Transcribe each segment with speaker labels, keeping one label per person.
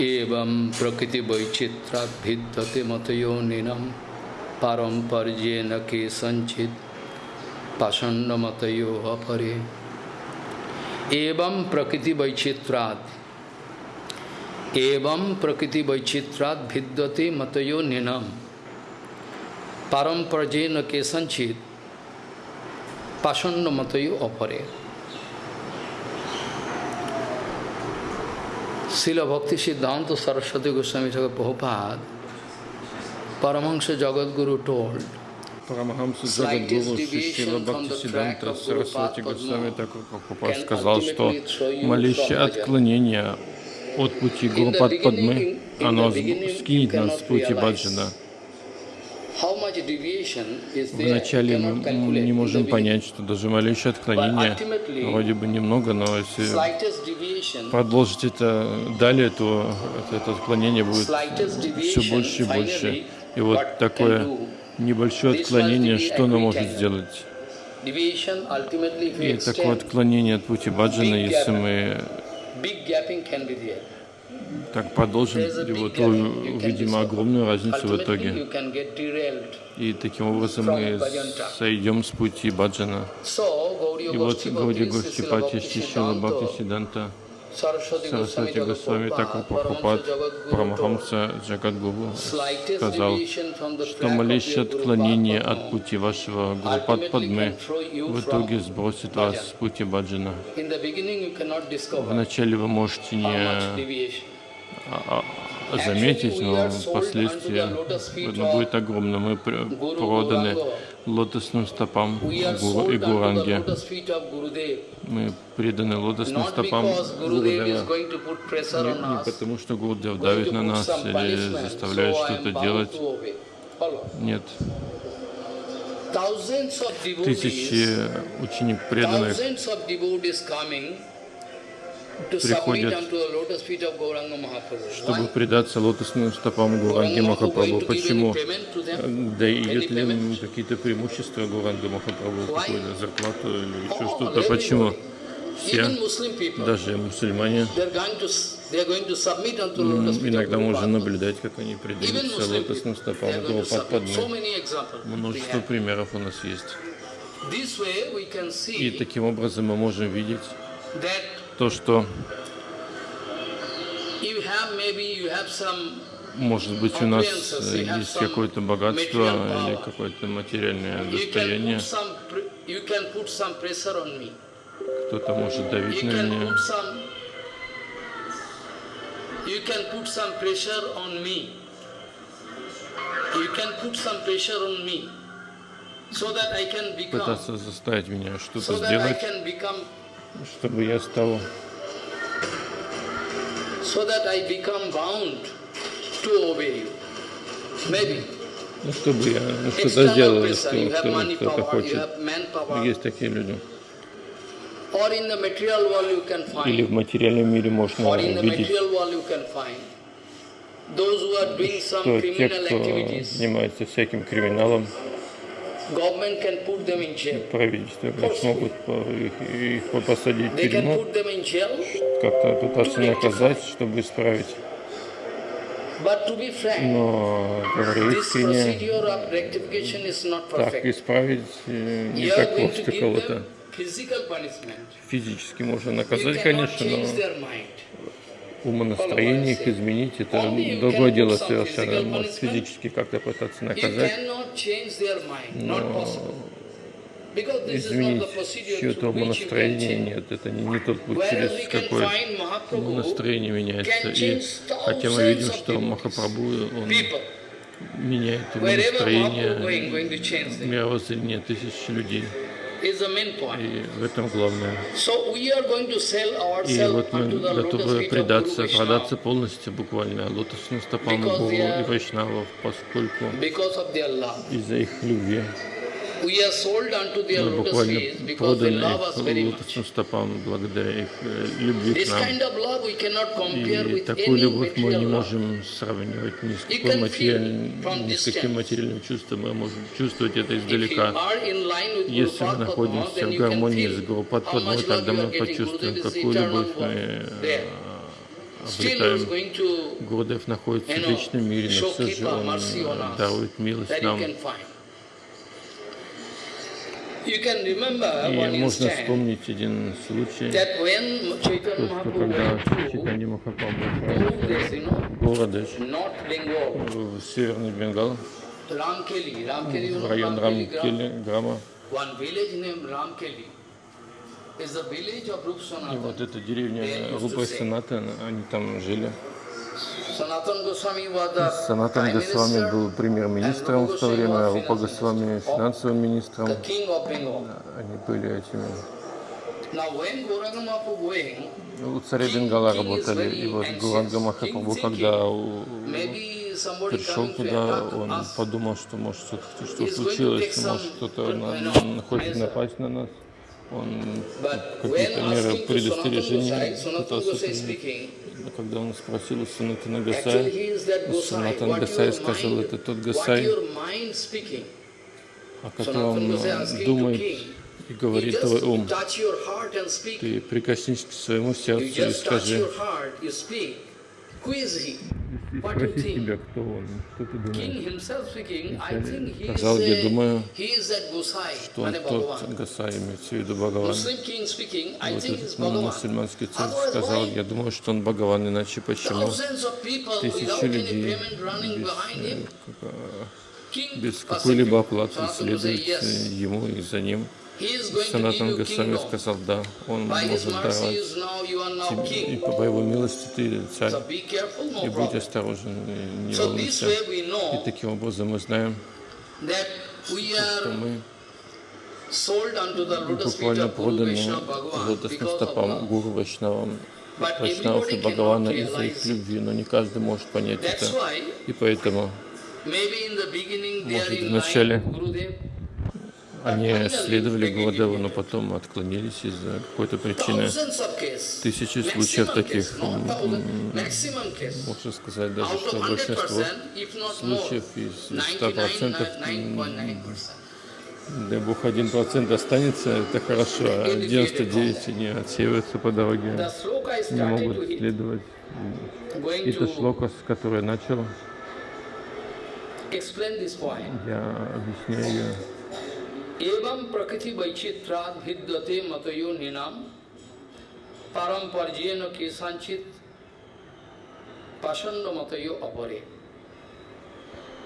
Speaker 1: एवं प्रकृति वैचित्रात् भिद्यते मतयोनिनम पारंपर्येण के संचित पाषण्ड मतयो अपरे एवं प्रकृति वैचित्रात् एवं प्रकृति वैचित्रात् भिद्यते मतयो निनम पारंपर्येण के संचित पाषण्ड मतयो अपरे শিল ভক্তি সিদ্ধান্ত সরস্বতী গোস্বামী ঠাকুর Prabhupada, Paramahansa জগৎগুরু
Speaker 2: টোল сказал, что малейшее отклонение от пути Гурупад Падмы, оно скинет нас с пути Баджана. Вначале мы не можем понять, что даже малейшее отклонение, вроде бы немного, но если продолжить это далее, то это отклонение будет все больше и больше. И вот такое небольшое отклонение, что оно может сделать? И такое отклонение от пути баджана, если мы так продолжим его, то увидим огромную разницу в итоге. И таким образом мы сойдем с пути баджана. И вот Гауди Гостипати Шишила Бхакти Сиданта Сарасвати Госвами Такур Прабхупад Прамахамса Джагадгуру сказал, что малейшее отклонение от пути вашего Гурупад Падмы в итоге сбросит вас с пути баджана. Вначале вы можете не заметить, но впоследствии оно будет огромно. Мы проданы лотосным стопам Гуру и Гуранге. Мы преданы лотосным стопам Гурудева не, не потому, что Гурудев давит на нас или заставляет что-то делать. Нет. Тысячи ученик преданных приходят, чтобы предаться лотосным стопам Гуранги Махапрабху. Почему? Дают ли им какие-то преимущества Гуранга Махапрабху, какую-то зарплату или еще что-то? Почему? Все, даже мусульмане, иногда можно наблюдать, как они предаются лотосным стопам Гурупадпадмы. Множество примеров у нас есть. И таким образом мы можем видеть, то, что может быть у нас есть какое-то богатство или какое-то материальное достояние. Кто-то может давить на меня. Пытаться заставить меня что-то сделать чтобы я стал so that I become bound to obey you. Maybe. Ну, чтобы я ну, что-то сделал, если кто-то хочет. Есть такие люди. Или в материальном мире можно увидеть, что те, кто занимается всяким криминалом, правительство смогут их, их посадить в тюрьму, как-то пытаться наказать, чтобы исправить. Но, говорю искренне, так исправить э, не так просто кого-то. Физически можно наказать, конечно, но умонастроение их изменить, это другое дело совершенно. Может физически как-то пытаться наказать, но изменить чье-то умонастроение нет, это не, не тот путь, через какой умонастроение меняется. И хотя мы видим, что Махапрабху, он меняет умонастроение, мировоззрение тысяч людей. И в этом главное. И вот мы готовы предаться, продаться полностью буквально лотосным стопам Гуру и Вайшнавов, поскольку из-за их любви мы буквально проданы лотосным стопам благодаря их э, любви к нам. И такую любовь мы не можем сравнивать ни с, какой материаль... ни с каким материальным чувством. Мы можем чувствовать это издалека. Если мы находимся в гармонии с Гурупадпадмой, тогда мы почувствуем, какую любовь мы
Speaker 1: обретаем. Гурдев находится в вечном мире, но все же он дарует милость нам. И можно вспомнить один случай, то, что когда Читани Махапрабху в городе в Северный Бенгал, в район Рамкели, Грама, и вот эта деревня Рупа Санатан, они там жили. Санатан Госвами был премьер-министром в то время, а Рупа Госвами финансовым министром. Они были этими у царя Бенгала работали. И вот Гуранга Махапрабху, когда пришел туда, он подумал, что может что-то что случилось, может кто-то хочет напасть на нас. Он какие-то меры предостережения пытался принять. Когда он спросил у Санатана Гасая, Санатан Гасай сказал, это тот Гасай, о котором думает и говорит твой ум. Ты прикоснись к своему сердцу и скажи, спроси себя, кто он, что ты думаешь. Сказал, я думаю, что он тот Гасай, имеется в виду Бхагаван. Вот этот мусульманский царь сказал, я думаю, что он Бхагаван, иначе почему? Тысячи людей без, без какой-либо оплаты следуют ему и за ним. Санатан Госвами сказал, да, он может давать тебе, и по его милости ты царь. И будь осторожен, не волнуйся. И таким образом мы знаем, что мы буквально проданы лотосным стопам Гуру Вайшнавам, Вайшнавов и Бхагавана из-за их любви, но не каждый может понять это. И поэтому, может, вначале они следовали Гуладеву, но потом отклонились из-за какой-то причины. Тысячи случаев таких, можно сказать даже, что большинство случаев из 100%, дай Бог, один процент останется, это хорошо, а 99 не отсеиваются по дороге, не могут следовать. И это шлока, с которой начал, я объясняю ее. एवं प्रकृति वैचित्राद भिद्यते मतयो निनाम पारंपर्यन केसांचित पाषंड मतयो अपरे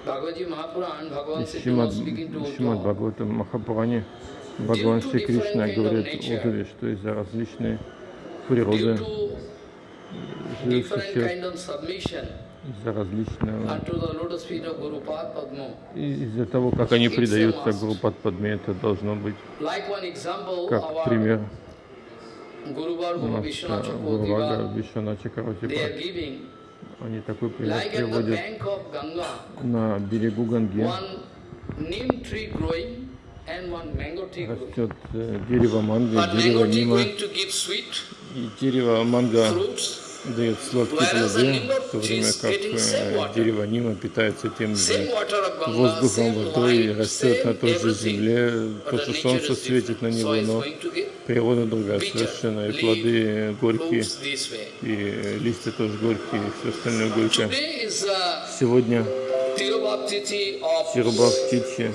Speaker 1: Шримад, Шримад Бхагаватам Махапуране Бхагаван Шри Кришна говорит Удаве, что из-за различной природы живых существ из-за различного, из-за того, как они предаются Гурупад Падме, это должно быть как пример. Гурувага Вишванача Каратипа. Они такой пример приводят на берегу Ганги. Растет э, дерево манго, дерево нима, и дерево манго дает сладкие плоды, в то время как э, дерево Нима питается тем же воздухом, водой, растет на той же земле, то, что солнце светит на него, но природа другая совершенно, и плоды горькие, и листья тоже горькие, и все остальное горькое. Сегодня Тирубхактити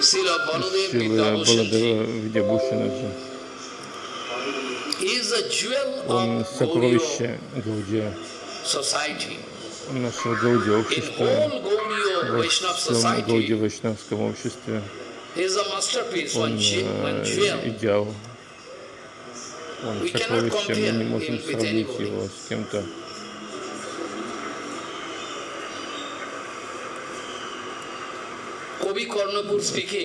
Speaker 1: Сила Баладева Видябушинаджи. Он сокровище Гаудия, нашего Гаудия общества, во всем Гаудия Вайшнавском обществе. Он э, идеал, он сокровище, мы не можем сравнить его с кем-то.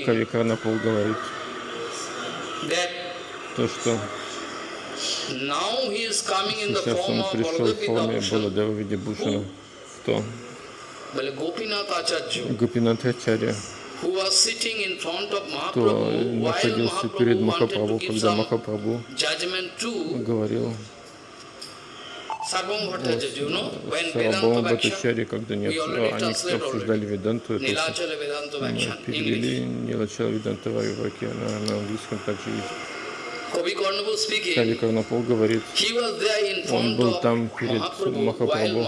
Speaker 1: Кави Карнапул говорит, то, что Сейчас он пришел в форме Баладева в виде Бушина. Кто? Гопинат Ачарья, кто находился перед Махапрабху, когда Махапрабху говорил. Сарабхама Бхаттачари, когда не, они обсуждали Веданту, это перевели Нилачала Веданта Вайваки, на, на английском также есть. Кави Карнапол говорит, он был там перед Махапрабху,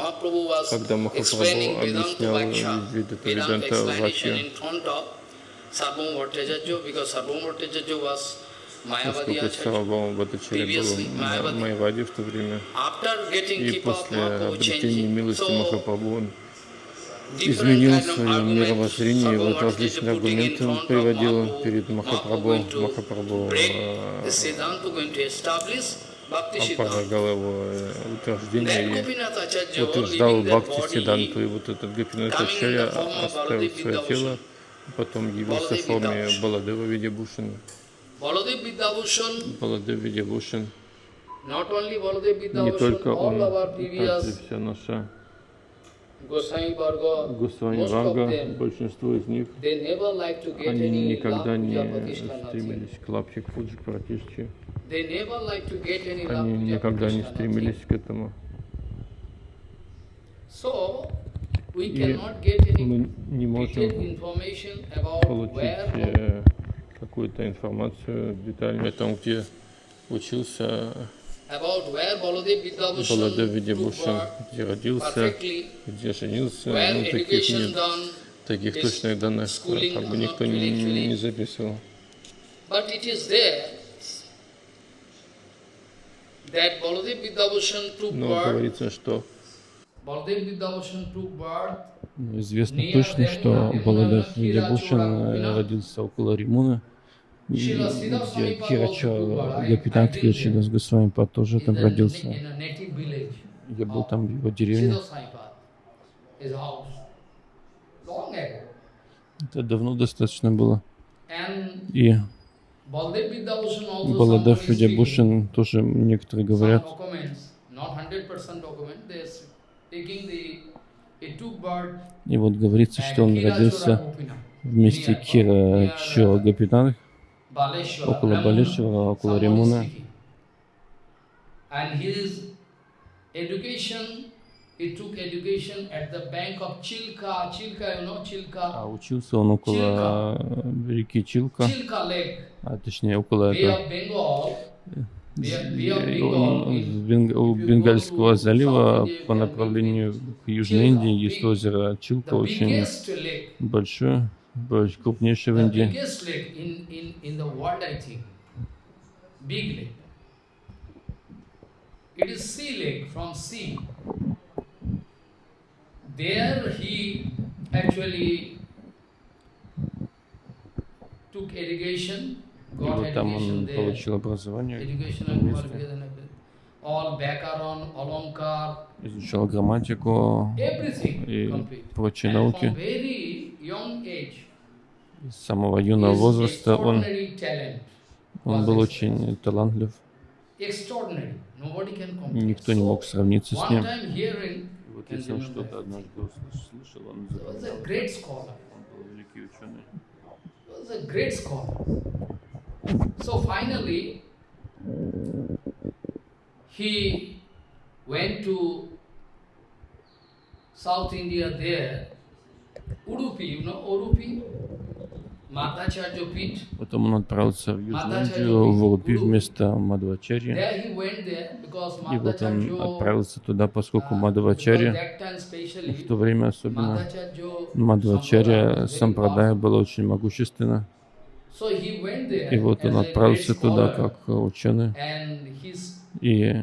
Speaker 1: когда Махапрабху объяснял виды Веданта Вачи. Поскольку Сарвабхаума Бхаттачарья был в Майяваде в то время, и после обретения милости Махапрабху он изменил свое мировоззрение, и вот различные аргументы он приводил перед Махапрабху. Махапрабху опровергал его э, утверждение и утверждал Бхакти Сиданту. И вот этот Гопинат Ачарья оставил свое тело, потом явился в форме Баладева Видябушина. Баладев Видябушин не только он, также вся наша Госвами Варга, большинство из них, они никогда не стремились к лапчик Фуджи Пратишчи. Они никогда не стремились к этому. И мы не можем получить э, какую-то информацию детальную о том, где учился Баладев Видябушин, где родился, где женился, ну, таких нет, таких точных данных как бы никто не, не записывал. Но говорится, что известно точно, что Баладев Видябушин родился около Римуна, где Кирача, Гапитан Кирачидас Госвами тоже там родился. Я был там в его деревне. Это давно достаточно было. И Баладев Видябушин тоже некоторые говорят, и вот говорится, что он родился вместе Кира Чо Гапитан около Балешева, около Ремуна. А учился он около реки Чилка, а точнее около этого, у Бенгальского залива по направлению к Южной Индии есть озеро Чилка, очень большое крупнейший в Индии. Big lake. It is sea lake from sea. There he actually took irrigation, got вот там он получил образование. Изучал грамматику и прочие науки. С самого юного возраста он, он был очень талантлив. Никто не мог сравниться с ним. Вот если он что-то однажды услышал, он запоминал. Он был великий ученый. He went to South India there, Udupi, you know Udupi? Потом он отправился в Южную в Урупи вместо Мадвачари. И вот он отправился туда, поскольку Мадвачари, в то время особенно, Мадвачари Сампрадая было очень могущественно. И вот он отправился туда как ученый. И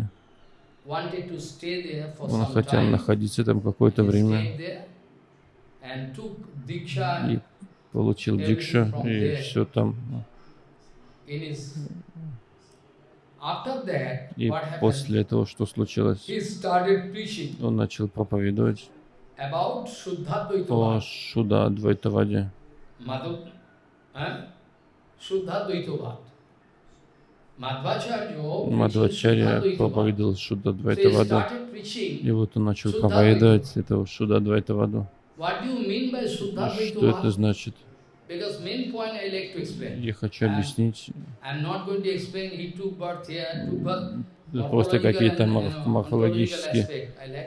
Speaker 1: он хотел находиться там какое-то время. И получил дикшу и все там. И после этого что случилось? Он начал проповедовать о Шуда Адвайтаваде. Мадвачарья проповедовал Шуда Двайтаваду. И вот он начал проповедовать этого Шуда Двайтаваду. Что это значит? Я хочу объяснить просто какие-то морфологические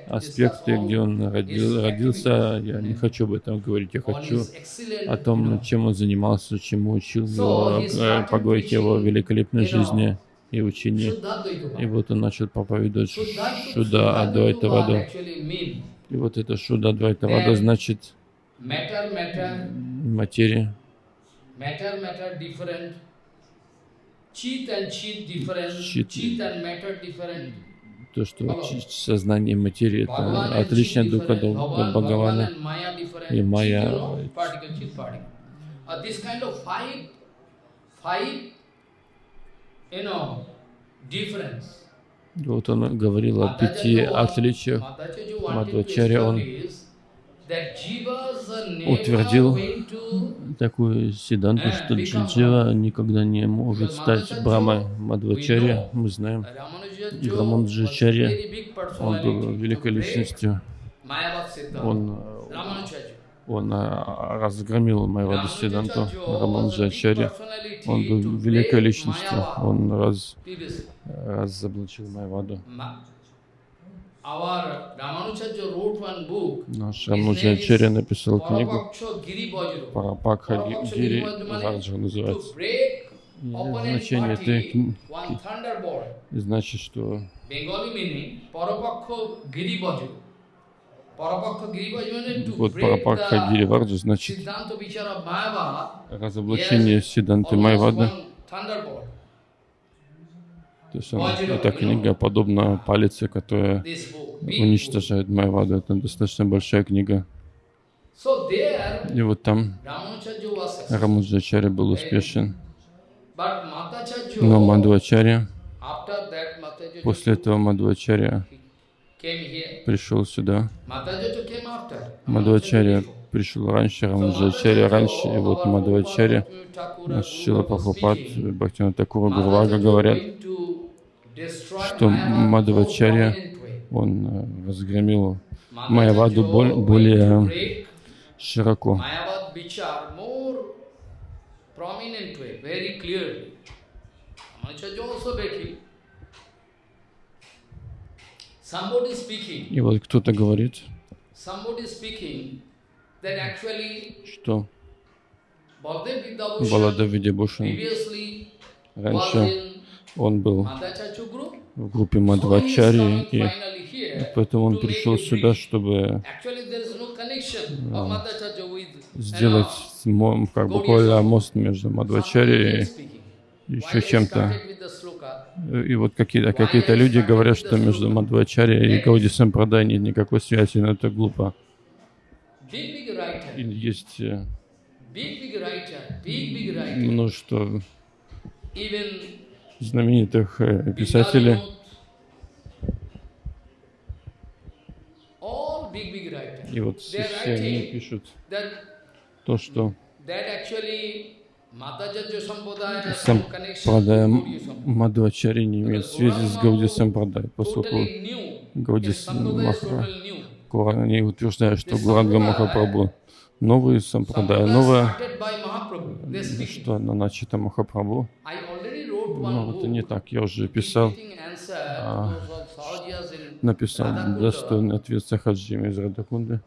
Speaker 1: аспекты, где он родил, родился. Я не хочу об этом говорить. Я хочу о том, чем он занимался, чему учил его, поговорить о его великолепной жизни.
Speaker 2: и.
Speaker 1: Shuddha
Speaker 2: И вот он начал проповедовать Шуда
Speaker 1: actually mean
Speaker 2: И вот это Шуда Адвайтавада значит
Speaker 1: matter, matter,
Speaker 2: материя.
Speaker 1: matter, matter different. Cheat and cheat different.
Speaker 2: Cheat.
Speaker 1: Cheat and matter different.
Speaker 2: То, что сознание и материя
Speaker 1: Bhagavan
Speaker 2: это отличное друг от друга. Бхагавана и Майя.
Speaker 1: Uh, this kind of five, five, you know, difference.
Speaker 2: Вот он говорил о пяти отличиях. Мадхвачарья, он утвердил такую седанту, что Джиджива никогда не может стать Брамой Мадхвачарья. Мы знаем, Раманджачарья, он был великой личностью. Он, э, он э, разгромил Майваду Сиданту, Раманджачарья. Он был великой личностью. Он раз, разоблачил Майваду. Наш Раманджачарья написал книгу. Парапакха Гири
Speaker 1: means
Speaker 2: называется. И значение этой
Speaker 1: party,
Speaker 2: кни-
Speaker 1: one thunderbolt.
Speaker 2: значит, что вот Парапакха Гири
Speaker 1: the
Speaker 2: Варджа значит разоблачение Сиданты
Speaker 1: thunderbolt.
Speaker 2: То есть он- эта книга подобна палице, которая уничтожает Майваду. Это достаточно большая книга. И вот там. Рамаджачарья был успешен. Но
Speaker 1: Matacharya
Speaker 2: после этого
Speaker 1: here.
Speaker 2: пришел сюда.
Speaker 1: Before.
Speaker 2: пришел раньше, Рамаджачарья раньше, и вот наш Шила Прабхупад. Бхактина Такура Гурвага говорят, что
Speaker 1: way.
Speaker 2: он э, боль-
Speaker 1: going
Speaker 2: более широко. И вот кто-то говорит, что
Speaker 1: Baldev Vidyabhushan
Speaker 2: Балада Видябушин
Speaker 1: previously was
Speaker 2: раньше он был в группе
Speaker 1: coming
Speaker 2: и поэтому он пришел сюда, чтобы
Speaker 1: with
Speaker 2: сделать как буквально мост между
Speaker 1: speaking.
Speaker 2: и еще чем-то. И вот какие-то какие-то люди говорят, что между Мадхвачарьей и Гауди Сампрадай нет никакой связи, но это глупо. И есть э, множество знаменитых э, писателей, и вот все, они пишут то, что
Speaker 1: that actually Madhacharya Sampradaya has
Speaker 2: сам
Speaker 1: some connection
Speaker 2: Прадая
Speaker 1: with Gaudiya Sampradaya.
Speaker 2: Мадхвачари не имеет связи с Гауди Сампрадай, поскольку. Гауди. Кура- они утверждают, что Гуранга Махапрабху новый Сампрадай, новое,
Speaker 1: speak.
Speaker 2: что оно начато Махапрабху. Но это не так, я уже писал,
Speaker 1: in
Speaker 2: написал достойный ответ Сахаджиме из Радакунды,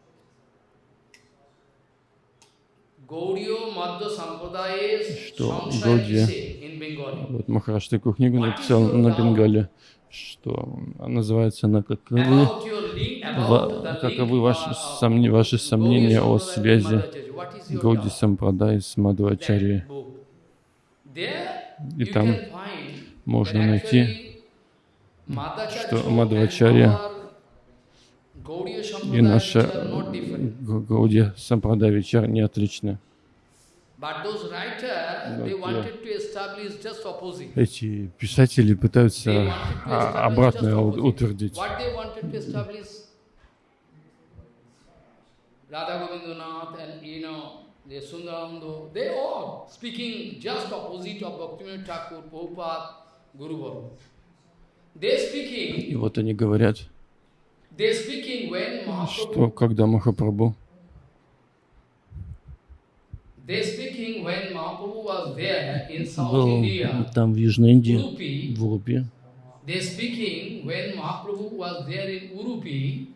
Speaker 2: Что
Speaker 1: Bengali.
Speaker 2: Вот Махараш такую книгу написал на Бенгале, что называется она «Каковы,
Speaker 1: About your link,
Speaker 2: ва-
Speaker 1: about the
Speaker 2: каковы ваши,
Speaker 1: uh,
Speaker 2: сомне- ваши сомнения о связи
Speaker 1: doubt?
Speaker 2: Сампрадай с Мадхвачари. И там можно найти, что
Speaker 1: Gaudiya
Speaker 2: и наша
Speaker 1: are not different.
Speaker 2: Га- Гауди Сампрадай вечер не отличны. Эти писатели пытаются а, обратное утвердить.
Speaker 1: Radha and you know, the Sundaranando, they all speaking just opposite of Bhaktivinoda Thakur, Prabhupada, Guru Varma. They speaking,
Speaker 2: И вот они говорят,
Speaker 1: they speaking when
Speaker 2: что когда Махапрабху,
Speaker 1: they speaking when Mahaprabhu was there in South
Speaker 2: был
Speaker 1: India,
Speaker 2: там в Южной Индии, в Урупе,
Speaker 1: They speaking when Mahaprabhu was there in Urupi,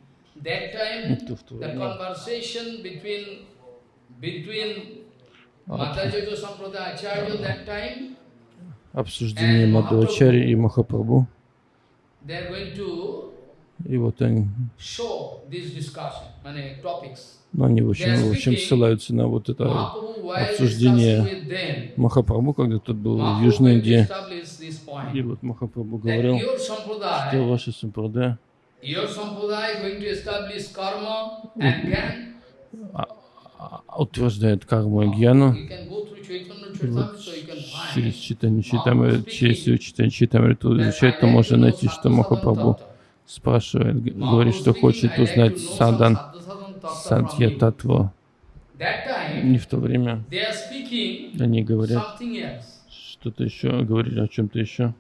Speaker 1: that time
Speaker 2: Это в то время.
Speaker 1: Обсуждение Мадхвачари и Махапрабху. И вот они, но они в общем, в общем ссылаются на вот это обсуждение Махапрабху, когда тот был в Южной Индии. И вот Махапрабху говорил, что ваша сампрадая утверждает карму и гьяну. Через читание читамры, через читание читамры изучать, то можно найти, что Махапрабху спрашивает, говорит, что хочет узнать садан, садья татву. И в то время они говорят что-то еще, говорили о чем-то еще.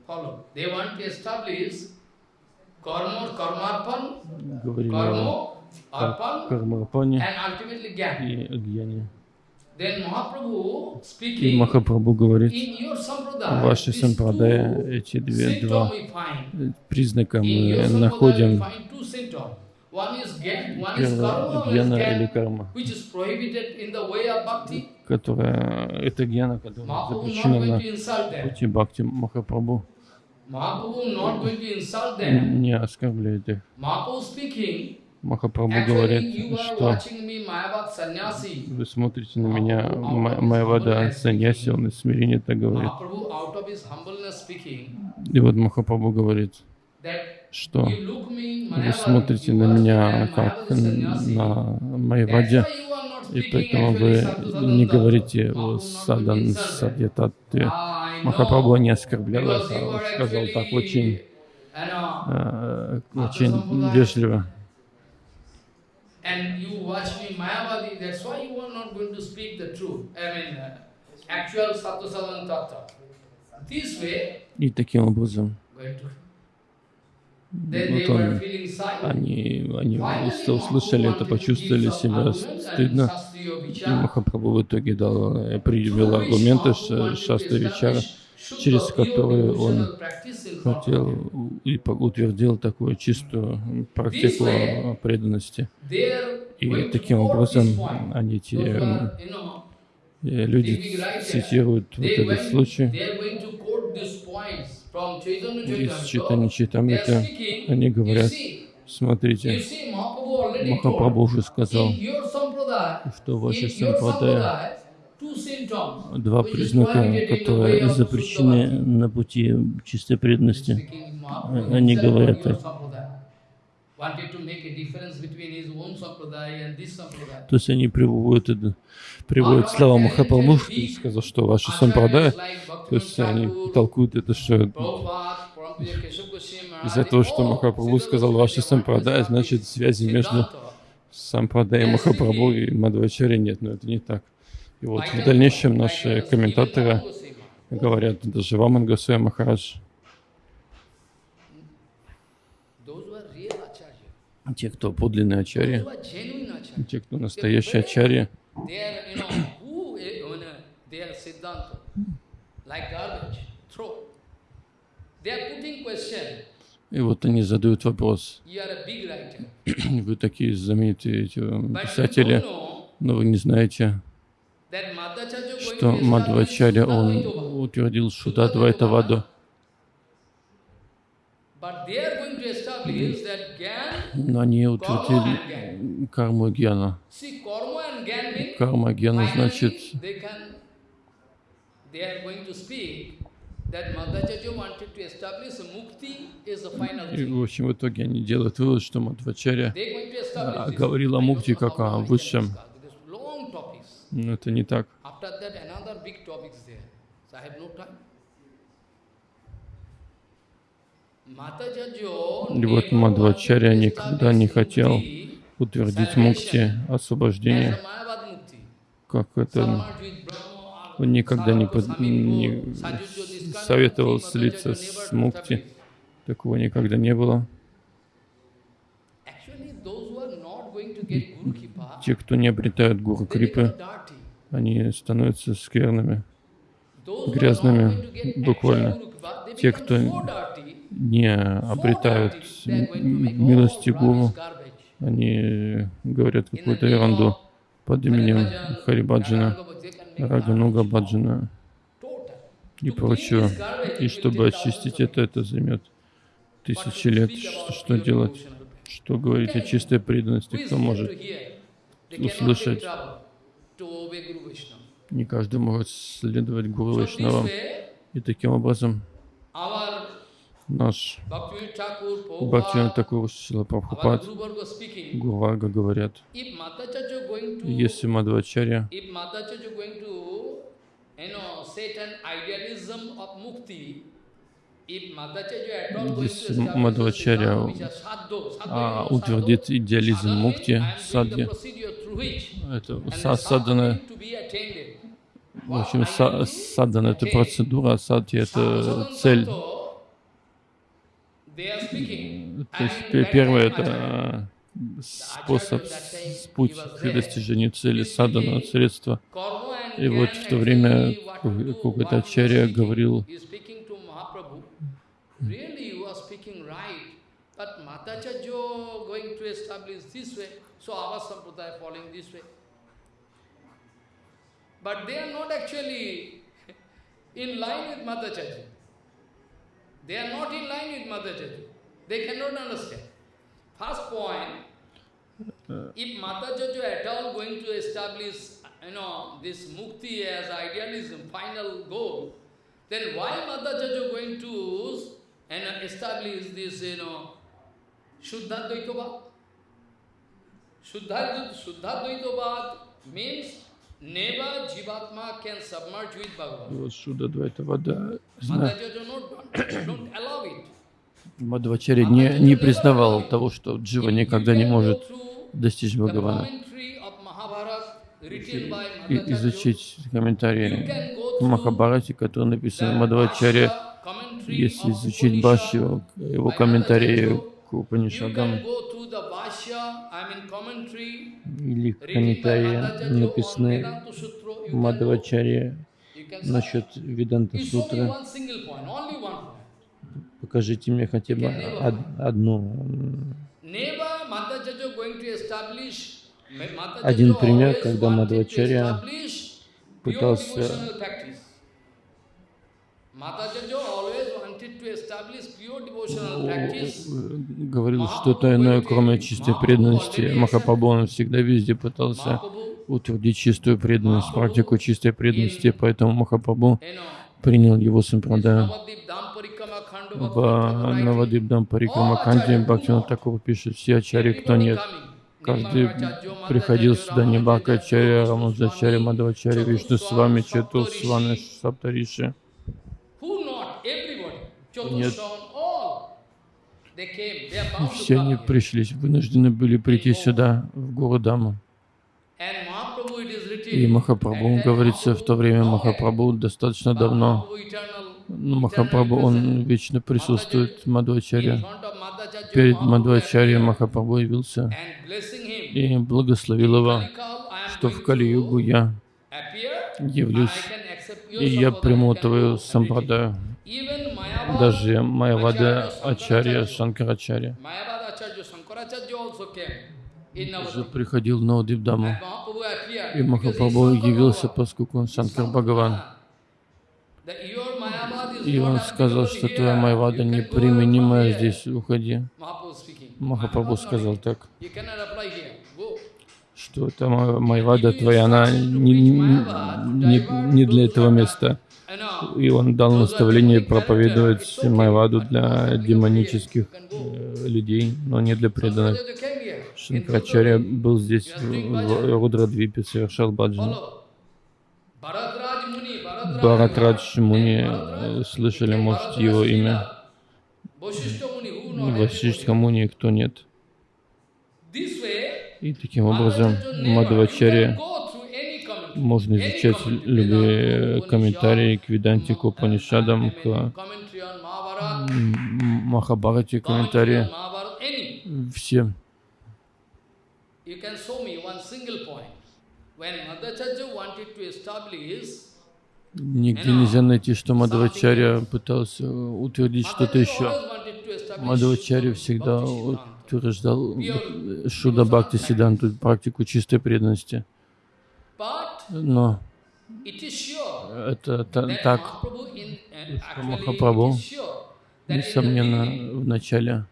Speaker 1: Говорили о кармарпане и агьяне. И Махапрабху говорит, в вашей сампрадае эти две, два признака мы находим. Первое — гьяна или карма, которая, это гьяна, которая запрещена на пути бхакти Махапрабху. Не оскорбляет их. Махапрабху говорит, что вы смотрите на меня, моя вода саньяси, он из смирения так говорит. И вот Махапрабху говорит, что вы смотрите на меня как на моей воде, и поэтому вы не говорите о садан садьятатте. Махапрабху не оскорблял, а сказал так очень, э, очень вежливо and you watch me Mayavadi, that's why you are not going to speak the truth. I mean, uh, actual Sattvasalan Tattva. This way, и таким образом вот он, они, они услышали это, почувствовали себя стыдно. И Махапрабху в итоге дал, э, привел аргументы Шаста Вичара, через которые он хотел и утвердил такую чистую практику преданности. И таким образом они те э, люди цитируют вот этот случай. из читания Читамрита. Они говорят, смотрите, Махапрабху уже сказал, что ваша сампрадая два признака, которые запрещены на пути чистой преданности. Они говорят так. То есть они приводят, приводят слова Махапрабху, сказал, что ваши сампрадая, то есть они толкуют это, что из-за того, что Махапрабху сказал ваши сампрадая, значит связи между сампрадай Махапрабху и Мадвачари нет, но это не так. И вот в дальнейшем наши комментаторы говорят, даже Ваман Госвами Махарадж, те, кто подлинные ачарьи, те, кто настоящие ачарьи, и вот они задают вопрос. Вы такие знаменитые писатели, но вы не знаете, что Мадхвачаря, он утвердил Шудадвайтаваду. Но они утвердили карму гьяна. Карма гьяна значит, и, в общем, в итоге они делают вывод, что Мадхвачаря говорил о мукти как о высшем но это не так. И вот Мадвачарья никогда не хотел утвердить мукти, освобождение, как это он никогда не, под, не советовал слиться с мукти, такого никогда не было. Те, кто не обретают гуру крипы, они становятся скверными, грязными, буквально. Те, кто не обретают милости гуру, они говорят какую-то ерунду под именем Харибаджина, Рагануга Баджина. и прочего. И чтобы очистить это, это займет тысячи лет. Что, делать? Что говорить о чистой преданности? Кто может услышать? Не каждый может следовать Гуру Вайшнавам. И таким образом наш Бхактивин Такур Шила Прабхупад, Гурварга говорят, если Мадвачарья если Мадвачарья а, утвердит идеализм мукти, садья, это садана, в общем, садана это процедура, а это цель. То есть первое это способ, путь к достижению цели, садана, средства. И вот в то время какой-то ачарья говорил, so our sampradaya following this way. But they are not actually in line with Matacharya. They are not in line with Matacharya. They cannot understand. First point, if Matacharya at all going to establish, you know, this mukti as idealism, final goal, then why Matacharya going to and establish this, you know, Shuddha Dvaitavad. Bhagavan. Вот Шуда allow it. Мадхвачари не, не признавал того, что Джива никогда не может достичь Бхагавана. И, изучить комментарии Махабарати, которые написаны Мадхвачари если изучить Башью, его комментарии к Упанишадам, или комментарии, написанные Мадхавачарье насчет Виданта Сутры, покажите мне хотя бы одну. Один пример, когда Мадхавачарья пытался говорил что-то иное, кроме чистой преданности. Махапрабху он всегда везде пытался утвердить чистую преданность, практику чистой преданности, поэтому Махапрабху принял его сампрадаю. В Навадибдам Парикрамаканде Бхактина Такур пишет, все ачари, кто нет. Каждый приходил сюда, не Бхакачаря, Рамазачаря, Мадхавачаря, Вишну с вами, Чету с вами, Саптариши. Нет. Все они пришли, вынуждены были прийти сюда, в Гурудаму. И Махапрабху, говорится, в то время Махапрабху достаточно давно, но Махапрабху, он вечно присутствует в Мадхвачаре. Перед Мадхвачарьей Махапрабху явился и благословил его, что в Кали-югу я явлюсь, и я приму твою сампрадаю даже Майявада Ачарья Шанкарачарья. Уже приходил на Удивдаму, и Махапрабху явился, поскольку он Шанкар Бхагаван. И он сказал, что твоя Майвада неприменимая здесь, уходи. Махапрабху сказал так, что это Майвада твоя, она не, не, не для этого места и он дал наставление проповедовать Майваду для демонических э, людей, но не для преданных. Шанкарачарья был здесь, в Рудрадвипе, совершал баджану. Бхаратрадж Муни, э, слышали, может, его имя? Васиштха Муни, кто нет? И таким образом Мадхавачарья можно изучать любые комментарии к Веданте, к Упанишадам, к Махабарате, комментарии. Все. Нигде нельзя найти, что Мадхавачарья пытался утвердить что-то еще. Мадхавачарья всегда утверждал Шуда Бхакти Сиданту, практику чистой преданности. Но это так, что Махапрабху, несомненно, в начале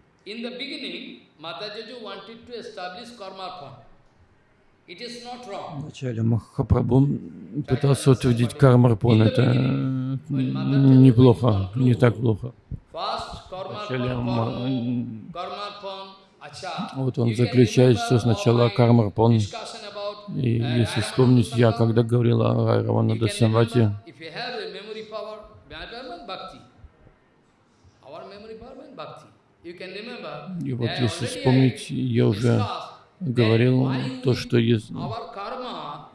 Speaker 1: Вначале Махапрабху пытался утвердить кармарпон. Это неплохо, не так плохо. Вначале вот он заключает, что сначала кармарпон. И если вспомнить, я когда говорил о Райраванада Самвати, и вот если вспомнить, я уже говорил то, что есть,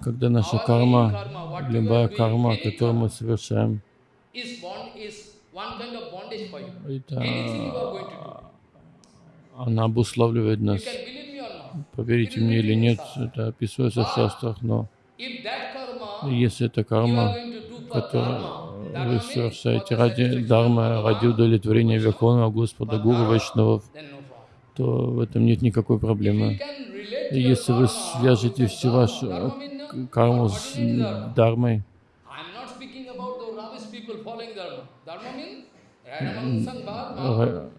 Speaker 1: когда наша карма, любая карма, которую мы совершаем, это она обуславливает нас. Поверите мне или нет, это описывается в шастрах, но если это карма, которую вы совершаете ради дармы, ради удовлетворения Верховного Господа, Гуру Вайшнавов, то в этом нет никакой проблемы. Если вы свяжете всю вашу карму с дармой,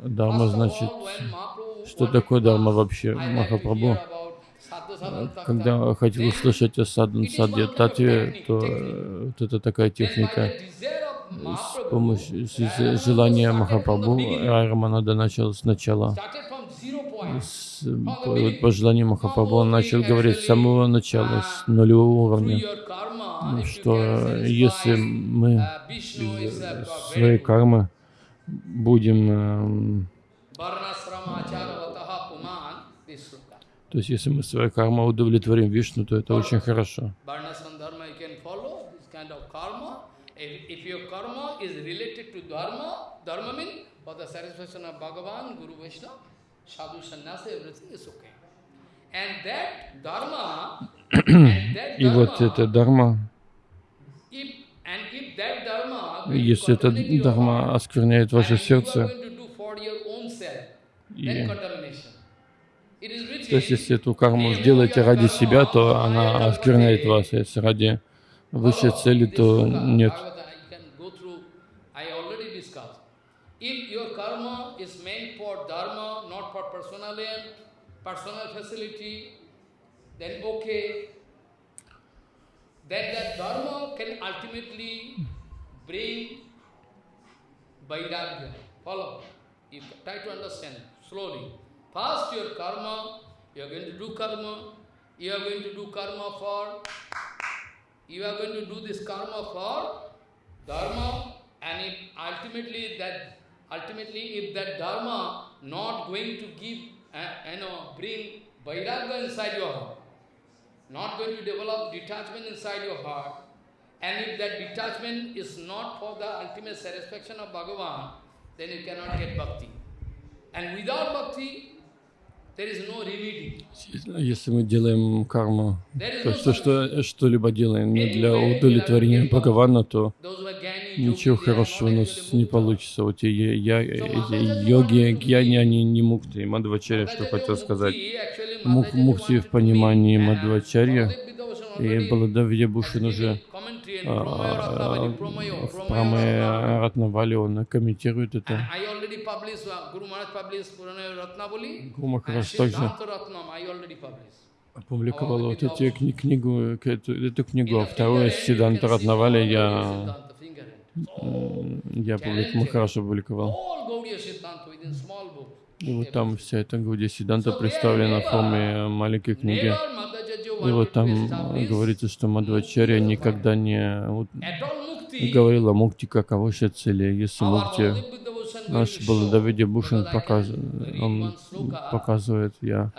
Speaker 1: Дарма значит, что такое дарма вообще? Махапрабху, когда хотел услышать о садан садья татве, то вот это такая техника. С помощью с желания Махапрабху Айраманада начал сначала с, по, по желанию Махапрабху он начал говорить с самого начала, с нулевого уровня, что если мы своей кармы будем эм, то есть, если мы своей кармой удовлетворим Вишну, то это очень хорошо. И вот это дharma, если это дharma оскверняет ваше сердце, и, то есть, если эту карму сделаете ради себя, то она оскверняет вас. Если ради высшей цели, то нет. Follow. You try to understand slowly. First your karma, you are going to do karma, you are going to do karma for, you are going to do this karma for dharma, and if ultimately that, ultimately if that dharma not going to give, uh, you know, bring vairagya inside your heart, not going to develop detachment inside your heart, and if that detachment is not for the ultimate satisfaction of Bhagavan, then you cannot get bhakti. And without bhakti, Если мы делаем карму, то что, что что-либо делаем не для удовлетворения Бхагавана, то ничего хорошего у нас не получится. Вот я, я, эти йоги, гьяни, они не мукти. Мадхвачарья, что хотел сказать. Мух, мукти в понимании Мадхвачарья. И Баладавья Бушин уже а, в Прамае Ратнавали он комментирует это. Гуру Махарадж также опубликовал вот эти кни книгу, эту, эту книгу, а вторую Сиданта Ратнавали. Я, я Махарадж опубликовал. И вот там вся эта Гауди Сиданта представлена в форме маленькой книги. И вот там говорится, что Мадхвачарья никогда не говорил о мукти как о высшей цели. Если мукти, наш Баладавиди Бушин показ, он показывает, я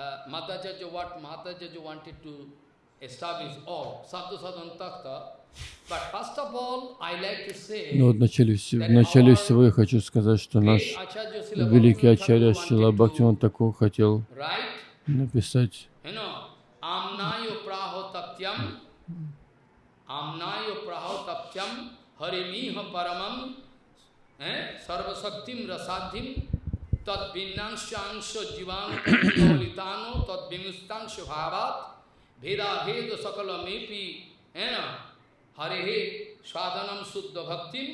Speaker 1: но вот в начале, в начале всего я хочу сказать, что наш великий Ачарья Шила Бхактиван Такур хотел написать आमनायो प्राहो तप्यम आमनायो प्राहो तप्यम हरिमीह परमम है सर्वशक्तिम रसाधिम तद्भिन्नांशांश जीवाणुतानो तद्विमुस्तांश भावात भेदा भेद सकलमेपी है ना, हरे हे साधनम
Speaker 2: शुद्ध भक्ति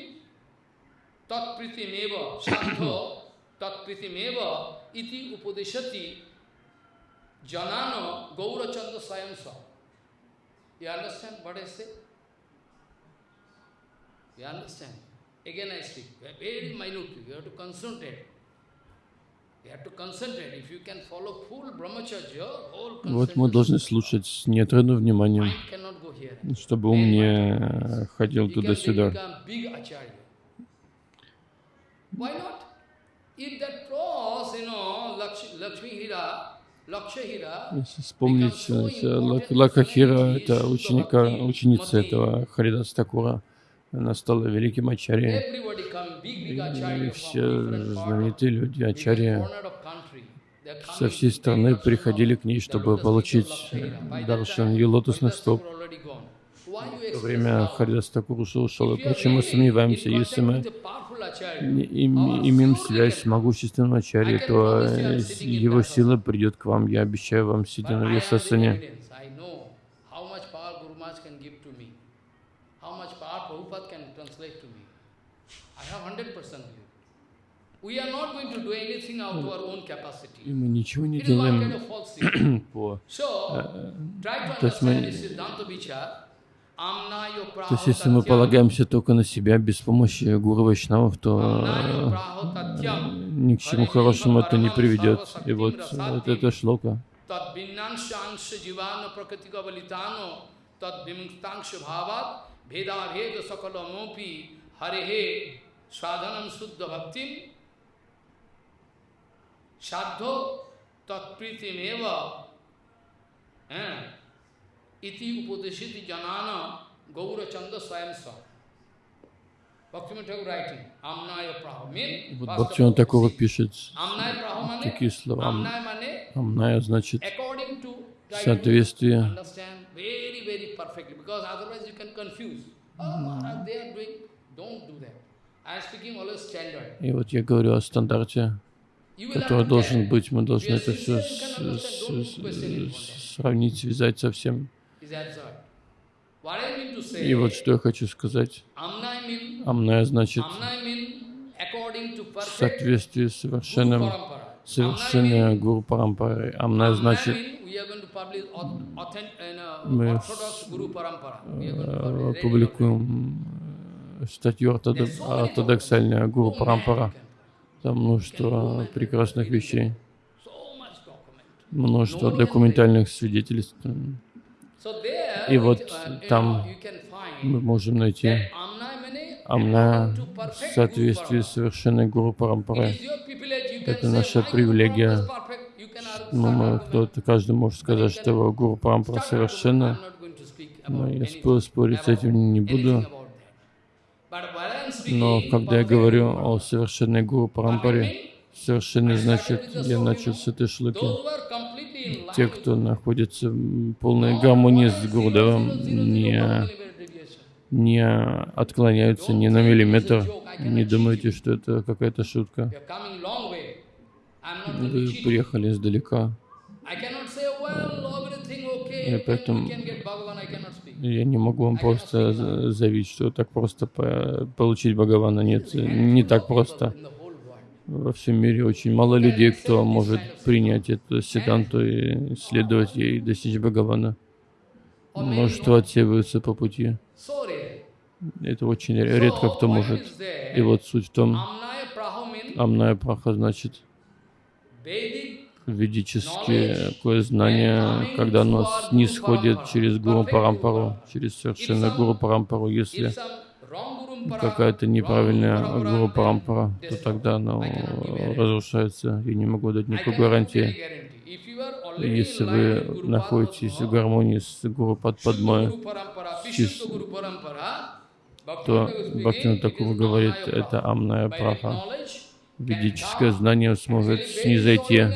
Speaker 2: तत्प्रीतिमेव साध तत्प्रीतिमेव इति उपदेशति। Janano gaurachanda sayamsa. You understand what I say? You understand? Again I speak, very minutely, you have to concentrate.
Speaker 1: Вот мы должны слушать с неотрывным вниманием, чтобы ум не ходил туда-сюда. Если вспомнить Лакахира, это ученика, ученица этого Харидас Такура, она стала великим ачарьей. И все знаменитые люди, ачарьи, со всей страны приходили к ней, чтобы получить даршан ее лотосных стоп. Во время Харидас Такуруса ушел. И почему мы сомневаемся, если мы имеем связь с могущественным ачарьей, то его сила придет к вам. Я обещаю вам, сидя на Вьясасане. И мы ничего не делаем по... Э, то есть мы... То есть, если мы полагаемся только на себя, без помощи Гуру Вайшнавов, то ни к чему хорошему это не приведет. И вот, вот это шлока. Sadho Tatpritimeva Iti Upadeshiti Janana Gaura Chanda Swayamsa Вот Бхактиван такого пишет такие слова. Амная значит соответствие. И вот я говорю о стандарте, который должен быть. Мы должны это все сравнить, связать со всем. И вот что я хочу сказать. Амная значит в соответствии с совершенным совершенной Гуру Парампарой. Амная значит мы э, публикуем статью ортодоксальная Гуру Парампара. Там множество прекрасных вещей, множество документальных свидетельств. И вот там мы можем найти Амна в соответствии с совершенной Гуру Парампарой. Это наша привилегия. Ну, кто-то, каждый может сказать, что его Гуру Парампара совершенна. Но я спорить с этим не буду. Но когда я говорю о совершенной Гуру Парампаре, совершенный значит, я начал с этой шлуки. Те, кто находится в полной гармонии с Гурдевом, не, не отклоняются ни на миллиметр. Не думайте, что это какая-то шутка. Вы приехали издалека. И поэтому я не могу вам просто заявить, что так просто получить Бхагавана. Нет, не так просто. Во всем мире очень мало людей, кто может принять эту седанту и следовать ей и достичь Бхагавана. Множество отсеиваются по пути. Это очень редко кто может. И вот суть в том, Амная Праха значит ведические такое знание, когда оно не сходит через Гуру Парампару, через совершенно Гуру Парампару. Если какая-то неправильная Гуру Парампара, то тогда оно разрушается. Я не могу дать никакой гарантии. Если вы находитесь в гармонии с Гуру Падпадмой, то Бхактина Такура говорит, это амная праха. Ведическое знание сможет снизойти.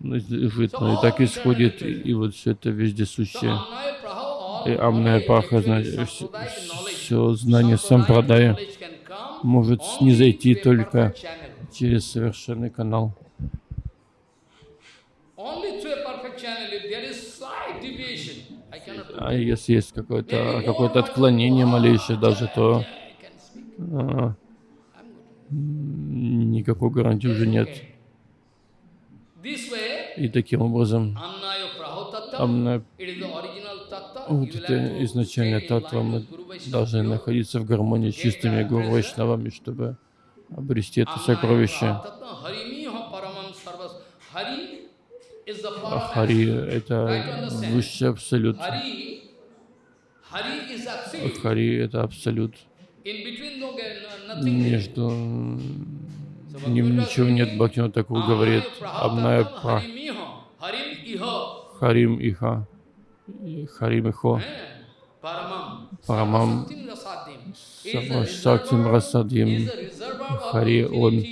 Speaker 1: животное. И так исходит, и вот все это вездесущее. И Амная значит, все знание сампрадая может снизойти только через совершенный канал. А если есть какое-то какое отклонение малейшее даже, то а, никакой гарантии уже нет. И таким образом, амна, вот это изначальная татва, мы должны находиться в гармонии с чистыми гуру Вайшнавами, чтобы обрести это сокровище. Хари — это высший абсолют. Хари — это абсолют. Между ним ничего нет. Бхактина такого говорит. Амная Пра. Харим Иха. Харим Ихо. Парамам Савашактим Расадим. Хари, он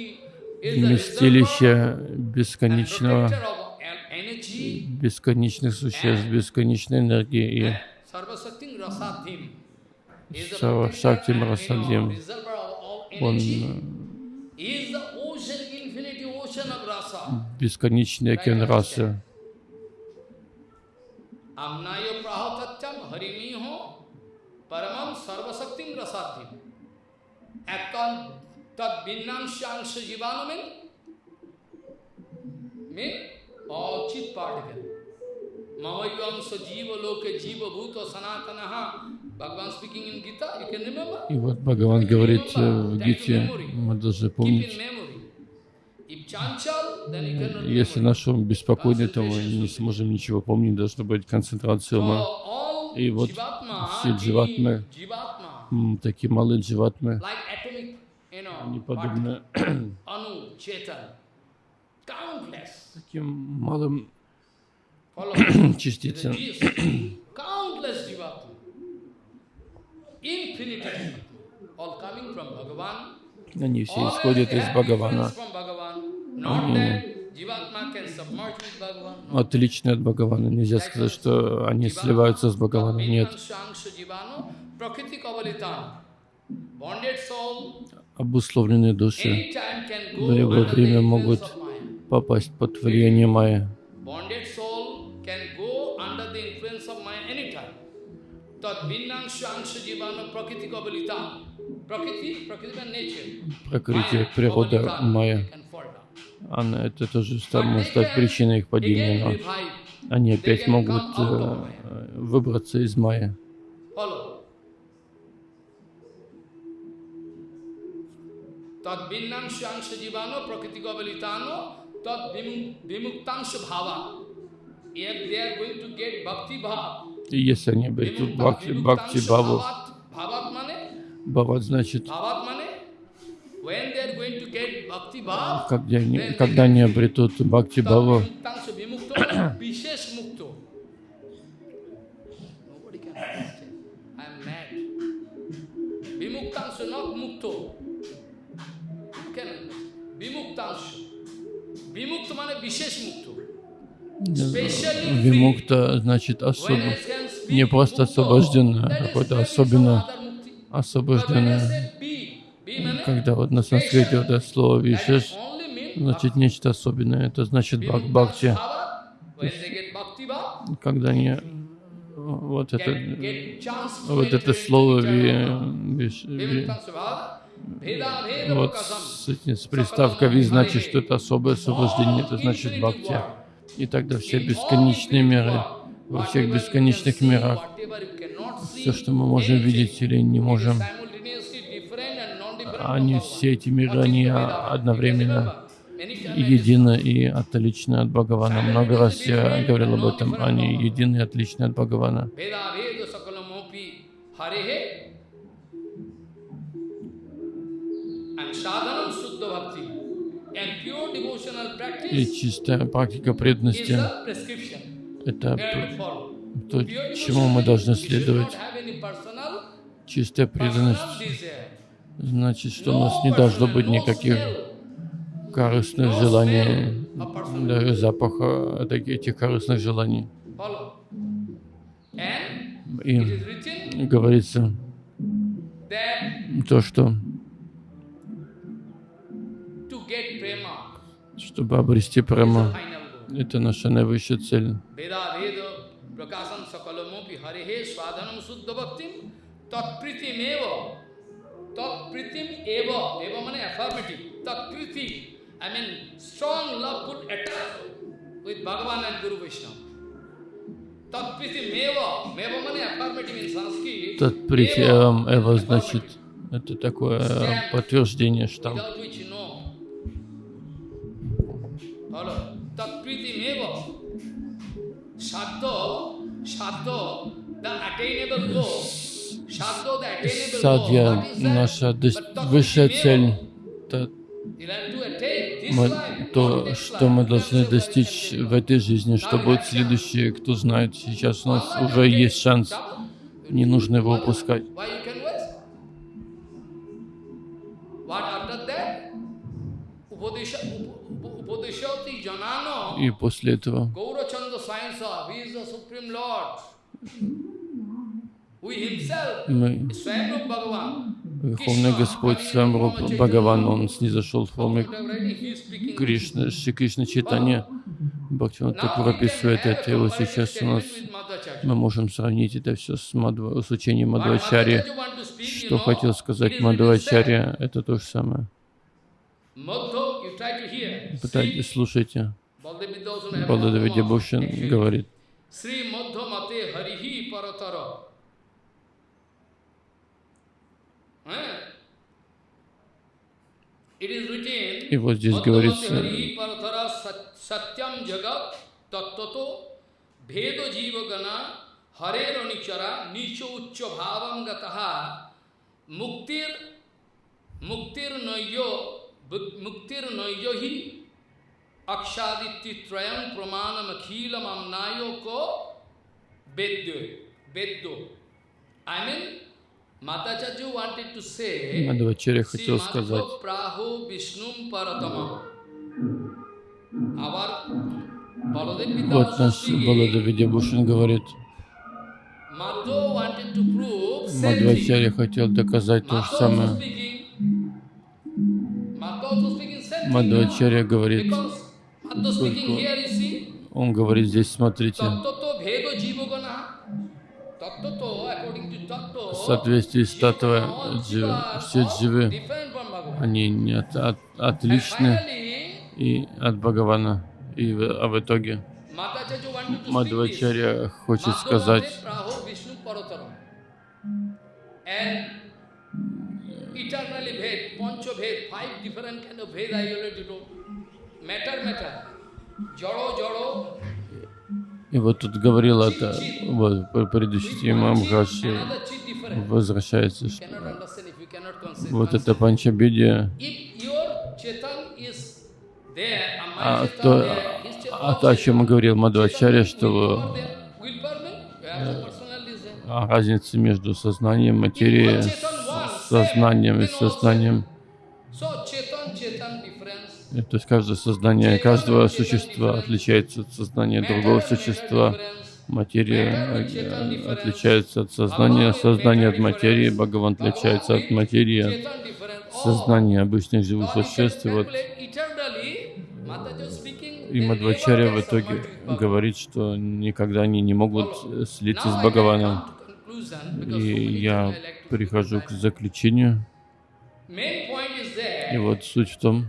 Speaker 1: вместилище бесконечного, бесконечных существ, бесконечной энергии и Савашактим Расадим. Он бесконечный океан расы. Амнайо прахататям харимихо парамам сарвасактим расадим. Ekkan tad binnangshangsha jivana mean? Mean all chit particle. Mamayyamsa jiva loke jiva bhuta sanatanaha. Bhagavan speaking in Gita, you can remember? И вот Бхагаван говорит в Гите, мы должны помнить, если наш ум беспокойный, то мы не сможем ничего помнить, должна быть концентрация ума. И вот все дживатмы, такие малые дживатмы, они подобны таким малым частицам. Они все исходят из Бхагавана. Они отличны от Бхагавана. Нельзя сказать, что они сливаются с Бхагаваном. Нет. Обусловленные души. В любое время могут попасть под влияние Майя. Прокрытие, природа Майя. Она, это тоже может стать причиной их падения, но они опять могут э, выбраться из Майя. И если они обретут бхакти, бхакти бхаву, бхават значит, а, когда они, когда они обретут Бхакти Бхава, Вимукта значит особо, не просто освобожденное, а какое-то особенно освобожденное. Когда вот на санскрите вот это слово вишеш, значит нечто особенное, это значит бак бхакти. Когда они вот это, вот это слово ви, виш, ви, вот с, с приставкой ви значит, что это особое освобождение, это значит бхакти. И тогда все бесконечные миры, во всех бесконечных мирах, все, что мы можем видеть или не можем, они все эти миры, они одновременно едины и отличны от Бхагавана. Много раз я говорил об этом. Они едины и отличны от Бхагавана. И чистая практика преданности — это то, чему мы должны следовать. Чистая преданность значит, что у нас не должно быть никаких корыстных желаний, даже запаха этих корыстных желаний. И говорится то, что чтобы обрести према. Это наша наивысшая цель.
Speaker 2: Eva. Tatpritim eva. Eva means affirmative. Tatpriti. I mean strong love could attack with Bhagavan and Guru Vishnu. Tatpritim eva. Meva means affirmative in Sanskrit.
Speaker 1: Татпритиям Эва значит, это такое подтверждение, штамп.
Speaker 2: Without which you know. Follow. Tatpritim eva. Sadho, sadho, the attainable goal.
Speaker 1: Садья, наша высшая цель, то, то, что мы должны достичь в этой жизни, что будет следующее, кто знает. Сейчас у нас уже есть шанс, не нужно его упускать. И после этого
Speaker 2: Gaurachanda Sayansa, he is the Supreme Lord. Who himself
Speaker 1: мы. Верховный Господь Свамруп Бхагаван, Он снизошел в форме. Кришны, Шри Кришна Читания. Бхактиван Такур описывает это, и вот сейчас у нас мы можем сравнить это все с, Мадва, с учением Мадвачари. Что хотел сказать Мадвачарья, это то же самое. Пытайтесь, слушайте. Баладавиди Бушин говорит,
Speaker 2: It was just Gauri's. Satyam jagat tattato bhedo jivagana harero nichara nicho uccho bhavam gataha muktir muktir noyo muktir noyo hi अक्षादित्यत्रयं प्रमाणम अखिलम अमनायो को वेद्यो वेद्यो I mean
Speaker 1: Мадвачарья хотел сказать, вот наш
Speaker 2: Vidya
Speaker 1: Баладавиди Бушин говорит. Мадвачарья хотел доказать то же самое. Мадвачарья говорит,
Speaker 2: see,
Speaker 1: он говорит здесь, смотрите, соответствии с Татвой,
Speaker 2: all
Speaker 1: джи-
Speaker 2: jivas
Speaker 1: все дживы, они не от- от- отличны и от Бхагавана. И а в итоге. Мадвачарья хочет сказать, и вот тут говорил это, вот, по предыдущей теме Мамхаш
Speaker 2: another chit different.
Speaker 1: возвращается, что вот это Панчабидия, а то, а то, о чем говорил Мадвачарья, что а, разница между сознанием материи, сознанием и сознанием, то есть каждое сознание каждого существа отличается от сознания другого существа. Материя э, отличается от сознания, сознание от материи, Бхагаван отличается от материи, сознания обычных живых существ. И вот
Speaker 2: speaking,
Speaker 1: и Мадвачарья в итоге говорит, что никогда они не могут э, слиться с Бхагаваном. И я прихожу к заключению. И вот суть в том,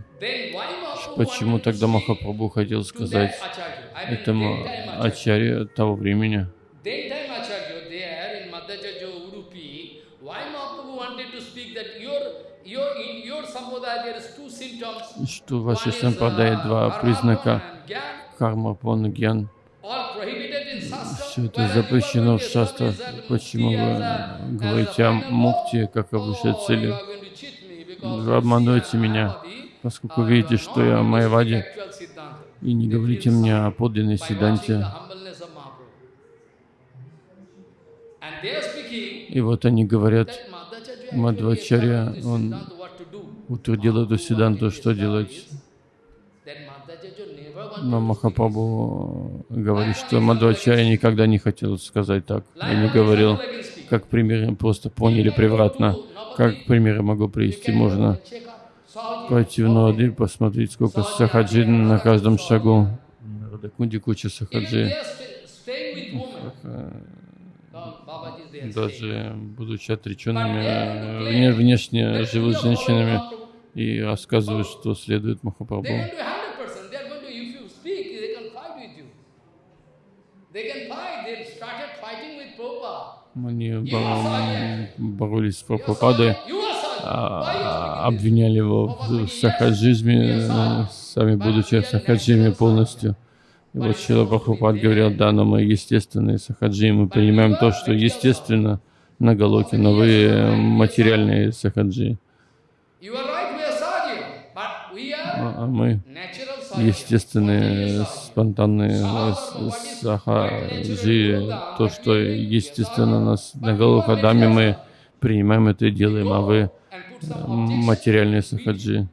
Speaker 1: почему тогда Махапрабху хотел сказать этому ачарье того времени, что в вашей
Speaker 2: uh,
Speaker 1: два признака карма, пон, гьян. Все это запрещено в
Speaker 2: that
Speaker 1: Почему вы говорите о мукте как о высшей
Speaker 2: Oh,
Speaker 1: цели? Вы обманываете меня, поскольку видите, что я
Speaker 2: Siddhanta.
Speaker 1: и не говорите мне о подлинной Сиданте. И вот они говорят, Мадвачарья, он утвердил эту Сиданту, что делать. Но Махапрабху говорит, что Мадвачарья никогда не хотел сказать так. И не говорил, как примеры просто поняли превратно. Как примеры могу привести, можно пойти в Нуади, посмотреть, сколько сахаджи на каждом шагу. На Радакунде куча сахаджи. даже будучи отреченными, внешне живут женщинами и рассказывают, что следует Махапрабху. Они боролись с Прабхупадой, обвиняли его в сахаджизме, сами будучи в сахаджиме полностью. И вот Шила Прабхупад говорил, да, но мы естественные сахаджи, мы принимаем то, что естественно на Галоке, но вы материальные сахаджи. А мы естественные, спонтанные сахаджи, то, что естественно нас на Галокадаме мы принимаем это и делаем, а вы материальные сахаджи.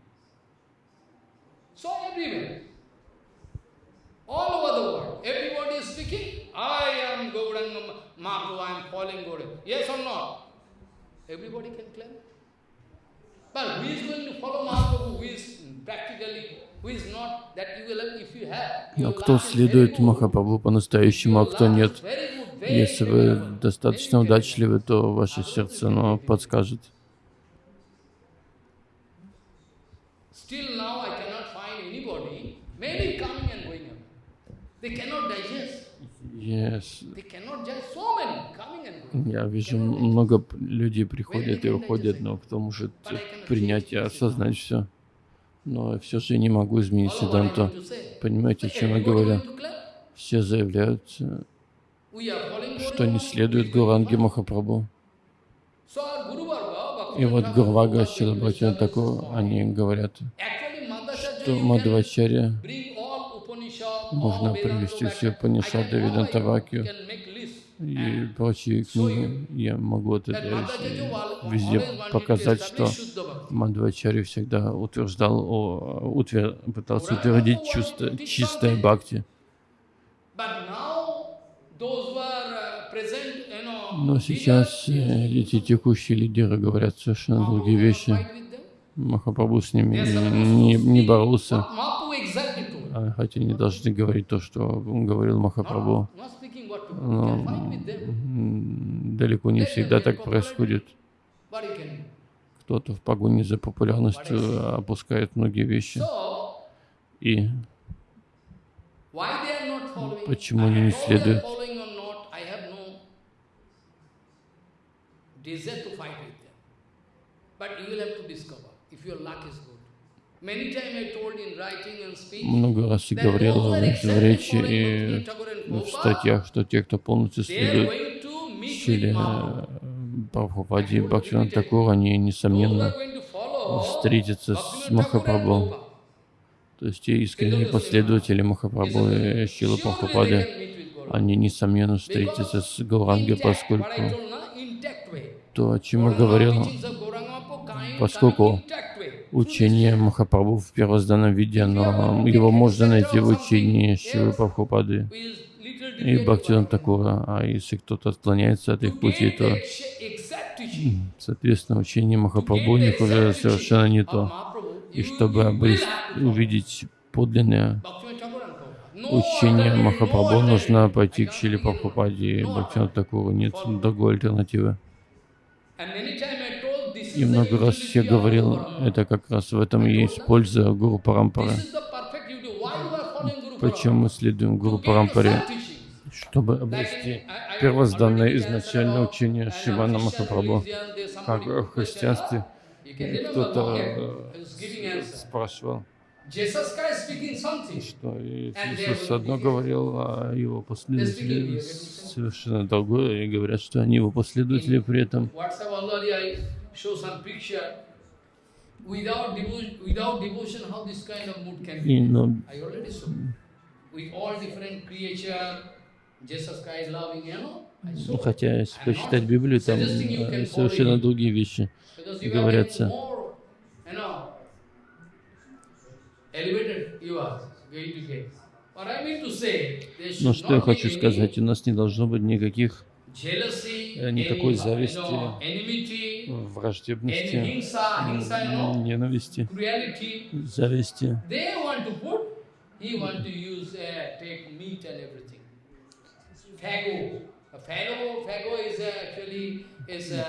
Speaker 2: Everybody can claim. But who is going to follow Mahaprabhu? Who is practically, who is not? That you will have, if you have.
Speaker 1: Но кто следует Махапрабху по-настоящему, а кто нет? Если вы достаточно удачливы, то ваше сердце оно подскажет.
Speaker 2: Still now I cannot find anybody, many coming and going away. They cannot digest.
Speaker 1: Я вижу, много людей приходят и уходят, но кто может принять и осознать все? Но все же не могу изменить Сиданту. Понимаете, о чем я говорю? Все заявляют, что не следует Гуранге Махапрабху. И вот Гурвага, Шилабхатина Такур, они говорят, что Мадхавачарья можно привести все Панишады, Ведантавакию и прочие книги. Я могу это везде показать, что Мадхвачари всегда утверждал, о, утвер, пытался утвердить чувство, чистое бхакти. Но сейчас э, эти текущие лидеры говорят совершенно другие вещи. Махапрабху с ними не, не боролся. А, хотя не должны говорить то, что говорил Махапрабху. Но далеко не всегда так происходит. Кто-то в погоне за популярностью опускает многие вещи. И почему они не следуют? But you will have to discover if your luck is good. Много раз я говорил в речи и в статьях, что те, кто полностью следует Шиле Прабхупаде и Бхактиван Такур, они, несомненно, встретятся с Махапрабху. То есть те искренние последователи Махапрабху и Шилы Прабхупады, они, несомненно, встретятся с Гауранги, поскольку то, о чем я говорил, поскольку учение Махапрабху в первозданном виде, но его можно найти в учении Шивы Прабхупады и Бхактиван Такура. А если кто-то отклоняется от их пути, то, соответственно, учение Махапрабху у них уже совершенно не то. И чтобы обрести, увидеть подлинное учение Махапрабху, нужно пойти к Шиле Прабхупаде и Бхактиван Такуру. Нет другой альтернативы. И много раз я говорил, это как раз в этом и есть польза Гуру Парампары. Почему мы следуем Гуру Парампаре? Чтобы обрести первозданное изначальное учение Шивана Махапрабху. Как в христианстве кто-то э, спрашивал, что Иисус одно говорил, а его последователи совершенно другое, и говорят, что они его последователи при этом и, но, ну, хотя, если почитать Библию, там э, совершенно другие вещи говорятся. Но что я хочу сказать, у нас не должно быть никаких, никакой зависти, враждебности, ненависти, зависти.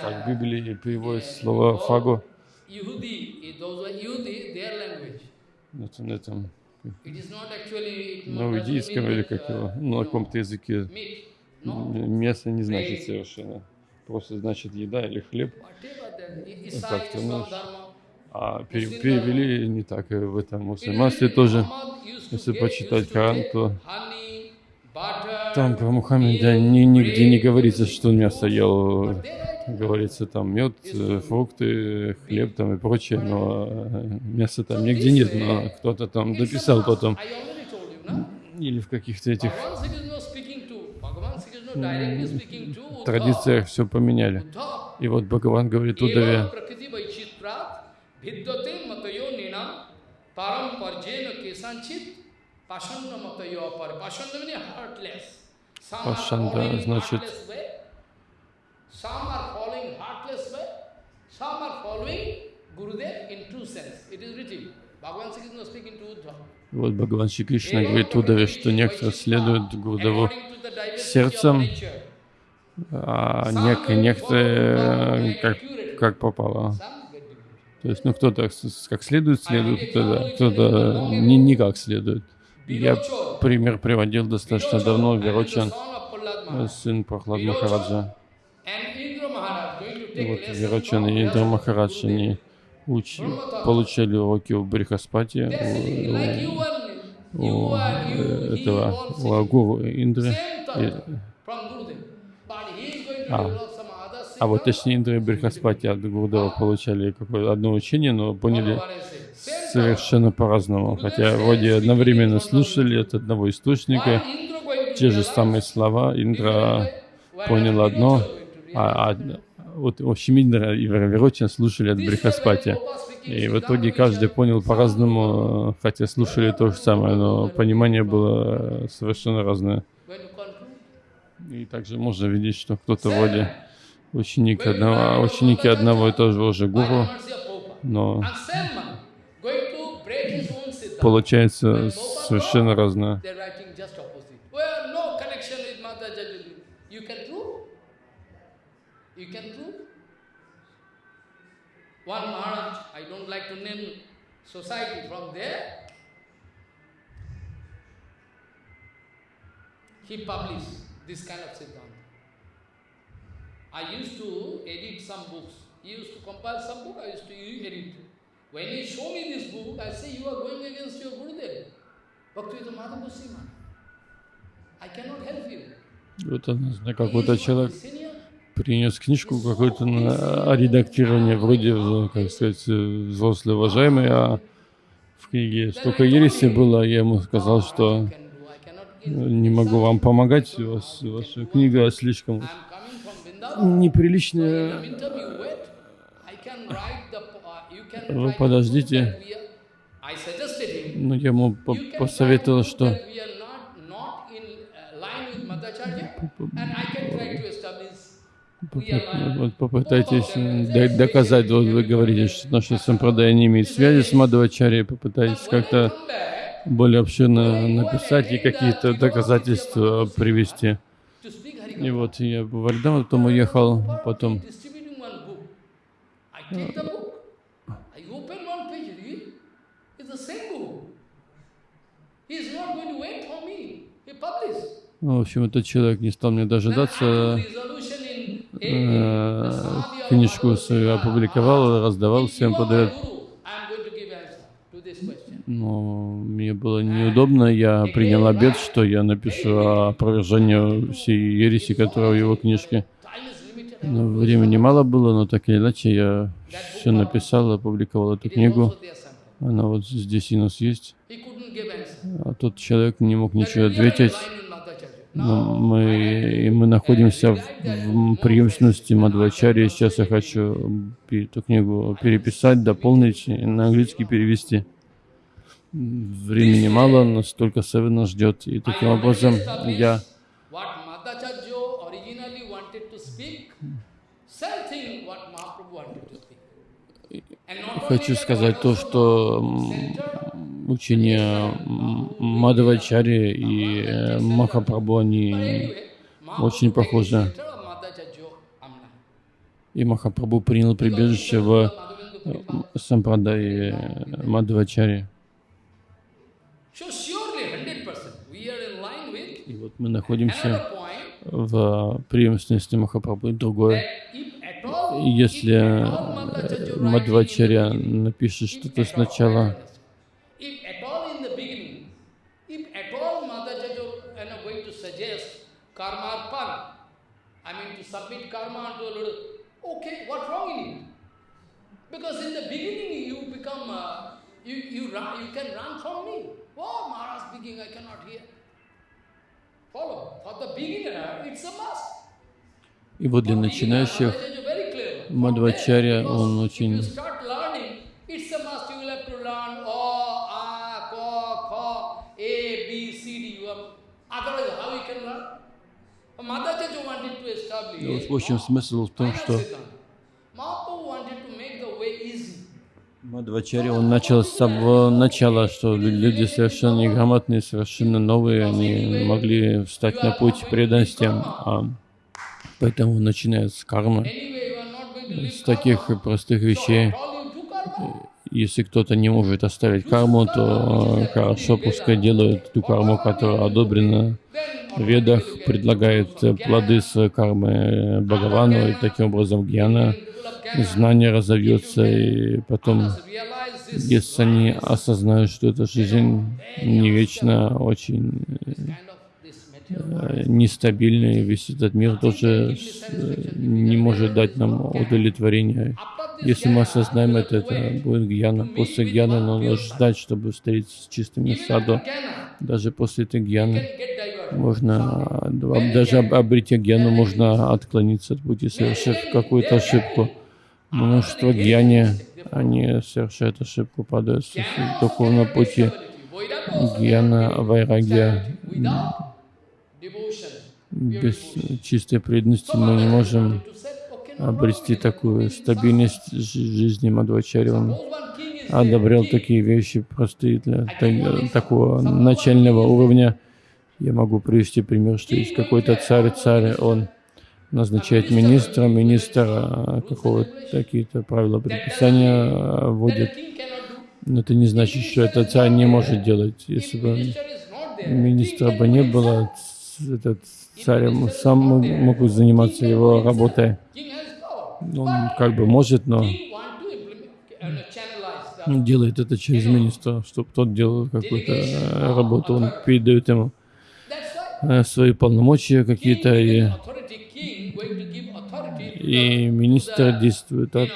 Speaker 1: Как в Библии переводится слово «фаго». Это на этом, на иудейском или как его, на каком-то языке. Мясо не значит совершенно. Просто значит еда или хлеб. Как-то, ну, а перевели не так в этом мусульманстве тоже. Если почитать Коран, то там про Мухаммеда ни, нигде не говорится, что он мясо ел. Говорится там мед, фрукты, хлеб там и прочее, но мяса там нигде нет, но кто-то там дописал потом. Или в каких-то этих традициях все поменяли. И вот Бхагаван говорит Удаве, Пашанда значит вот Бхагаван Шри Кришна говорит Удаве, что некоторые следуют Гурдаву сердцем, а некоторые как, как попало. То есть, ну, кто-то как следует следует, кто-то кто не, не как следует. Я пример приводил достаточно давно, Верочан, сын Прохлад Махараджа. Вот Верочан и Индра Махарадж, они уч... получали уроки у Брихаспати, у, у этого, у Агуру Индры. И, а, а вот точнее Индра и Брихаспати от Гурдева получали какое-то одно учение, но поняли совершенно по-разному. Хотя вроде одновременно слушали от одного источника те же самые слова. Индра понял одно, а, а вот, в общем, Индра и Верочин слушали от Брихаспати. И в итоге каждый понял по-разному, хотя слушали то же самое, но понимание было совершенно разное. И также можно видеть, что кто-то вроде ученик одного, ученики одного и того же гуру, но получается совершенно разное. One Maharaj, I don't like to name society from there, he published this kind of Siddhanta. I used to edit some books. He used to compile some book, I used to edit. When he show me this book, I say, you are going against your Gurudev. Bhaktivedanta Madhav Goswami. I cannot help you. Вот он, какой-то человек Принес книжку какую-то на редактирование, вроде, как сказать, взрослый уважаемый, а в книге столько ереси было, я ему сказал, что не могу вам помогать, у вас, ваша книга слишком неприличная. Вы подождите. Ну, я ему посоветовал, что Попытайтесь доказать, вот вы говорите, что наша сампрадая не имеет связи с Мадхавачарьей, попытайтесь как-то более обширно написать и какие-то доказательства привести. И вот я в Вальдам, потом уехал, потом ну, в общем, этот человек не стал мне дожидаться, э, книжку свою опубликовал, раздавал всем подряд. Но мне было неудобно, я принял обед, что я напишу опровержение всей ереси, которая в его книжке. Но времени мало было, но так или иначе я все написал, опубликовал эту книгу. Она вот здесь у нас есть. А тот человек не мог ничего ответить. Но мы, и мы находимся в, в преемственности Мадвачари. Сейчас я хочу эту книгу переписать, дополнить и на английский перевести. Времени мало, но столько Севена ждет. И таким образом я хочу сказать то, что учение Мадавачари и э, Махапрабху, они очень похожа. И Махапрабху принял прибежище в Сампрадае Мадхвачари. И вот мы находимся в преемственности Махапрабху. Другое, если Мадхвачаря напишет что-то сначала, submit karma to a little, okay, what wrong in it? Because in the beginning you become, uh, you, you, run, you can run from me. Oh, Maharaj speaking, I cannot hear. Follow. For the beginner, it's a must. И вот для начинающих Мадвачаря, он очень В общем, смысл в том, что Мадвачари, он начал с самого начала, что люди совершенно неграмотные, совершенно новые, они могли встать на путь преданности, а поэтому начиная с кармы, с таких простых вещей, если кто-то не может оставить карму, то хорошо, пускай делают ту карму, которая одобрена в ведах, предлагает плоды своей кармы Бхагавану, и таким образом гьяна, знание разовьется, и потом, если они осознают, что эта жизнь не вечна, очень э, нестабильный, весь этот мир тоже не может дать нам удовлетворения. Если мы осознаем это, это будет гьяна. После гьяны нужно ждать, чтобы встретиться с чистыми саду. Даже после этой гьяны можно, даже обретя гьяну, можно отклониться от пути, совершив какую-то ошибку. Множество гьяни, они совершают ошибку, падают с духовного пути. Гьяна, вайрагия. Без чистой преданности мы не можем обрести такую стабильность жизни Мадвачари. Он одобрял такие вещи простые для такого начального уровня. Я могу привести пример, что есть какой-то царь, царь, он назначает министра, министр а, какого-то какие-то правила предписания а, вводит. Но это не значит, что этот царь не может делать. Если бы министра бы не было, этот царь сам мог заниматься его работой. Он как бы может, но делает это через министра, чтобы тот делал какую-то э, работу, он передает ему э, свои полномочия какие-то, и, и министр действует от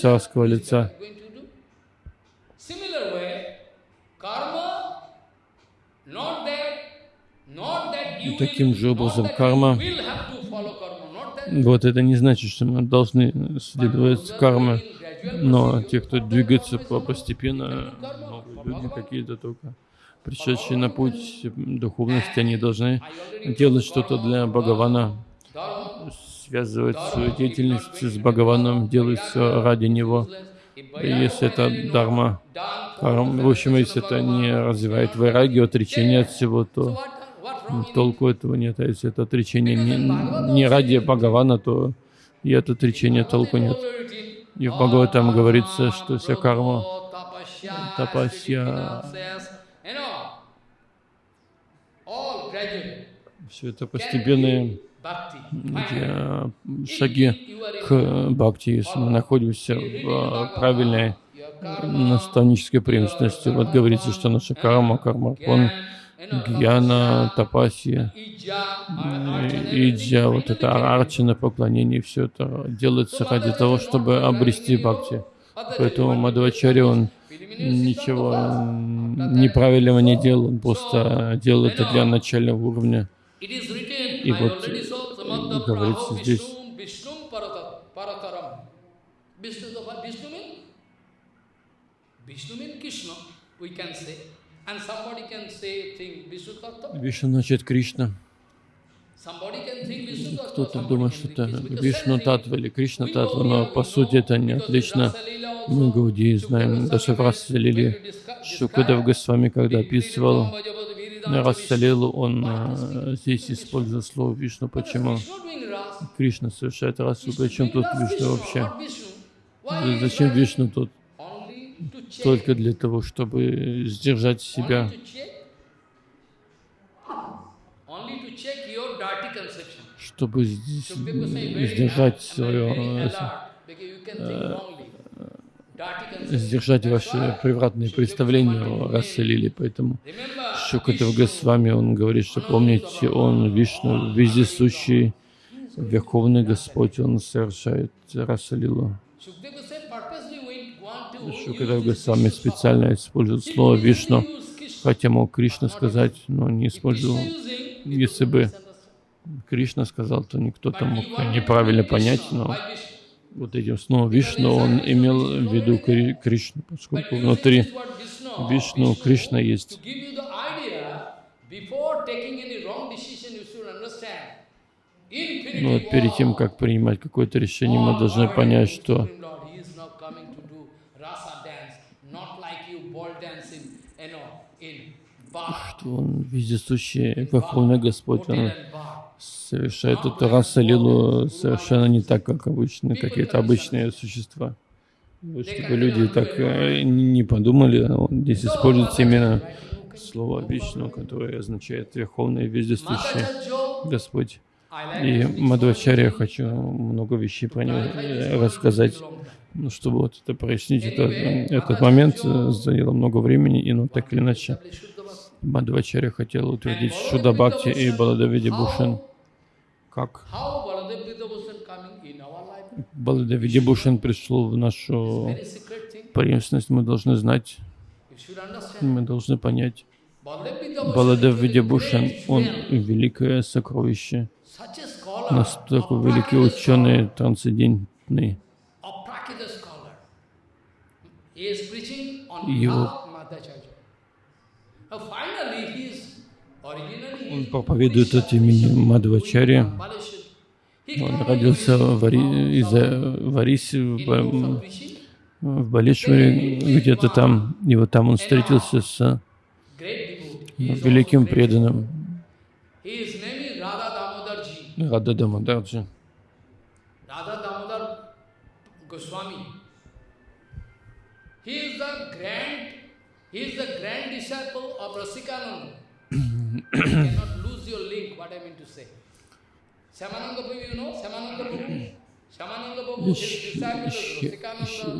Speaker 1: царского лица. И таким же образом карма вот это не значит, что мы должны следовать карме, но те, кто двигается постепенно, новые люди какие-то только, пришедшие на путь духовности, они должны делать что-то для Бхагавана, связывать свою деятельность с Бхагаваном, делать все ради Него. И если это дарма, в общем, если это не развивает вайраги, отречение от всего, то толку этого нет. А если это отречение не, не ради Бхагавана, то и от отречения толку нет. И в Бхагаватам говорится, что вся карма, тапасья, все это постепенные шаги к бхакти, если мы находимся в правильной наставнической преемственности. Вот говорится, что наша карма, карма, он гьяна, тапасия, иджа, вот это арчина, поклонение, все это делается ради того, чтобы обрести бхакти. Поэтому Мадхвачари, он ничего неправильного не делал, он просто делал это для начального уровня. И вот говорится здесь, we can say. Вишну значит Кришна. Кто-то думает, что это Вишну Татва или Кришна Татва, но по сути это не отлично. Мы Гауди знаем, даже в Расе Лили Шукадев Госвами, когда описывал Рассалилу, он э, здесь использует слово Вишну. Почему? Кришна совершает расу. Причем тут Вишну вообще? Зачем Вишну тут? Только для того, чтобы сдержать себя. Чтобы сдержать свое э, сдержать ваши превратные представления о расе Лили. Поэтому Шукадев Госвами, он говорит, что помните, он Вишну, вездесущий, Верховный Господь, он совершает раса Лилу. Шукадев Госвами специально использует слово Вишну, хотя мог Кришна сказать, но не использовал. Если бы Кришна сказал, то никто там мог неправильно понять, но вот этим снова Вишну, он имел в виду Кришну, поскольку внутри Вишну Кришна есть. Но вот перед тем, как принимать какое-то решение, мы должны понять, что что Он вездесущий, Верховный Господь, Он совершает эту раса лилу совершенно не так, как обычно, какие-то обычные существа. Вот, чтобы люди так э, не подумали, он здесь используется именно слово Вишну, которое означает Верховный Вездесущий Господь. И Мадхвачарья хочу много вещей про него э, рассказать, ну, чтобы вот это прояснить. Это, этот момент э, заняло много времени, и ну так или иначе Мадхвачарья хотел утвердить Шуда Бхакти и Баладавиди Бушан. Как? Баладавиди Бушан пришел в нашу преемственность, мы должны знать, мы должны понять. Баладев Видябушан, он великое сокровище, настолько великий ученый, трансцендентный. Его он проповедует от имени Мадвачари. Он родился в, Ари, из Вариси, в, в Балишваре, где-то там. И вот там он встретился с великим преданным Рада Дамодарджи. Рада Дамодар Госвами.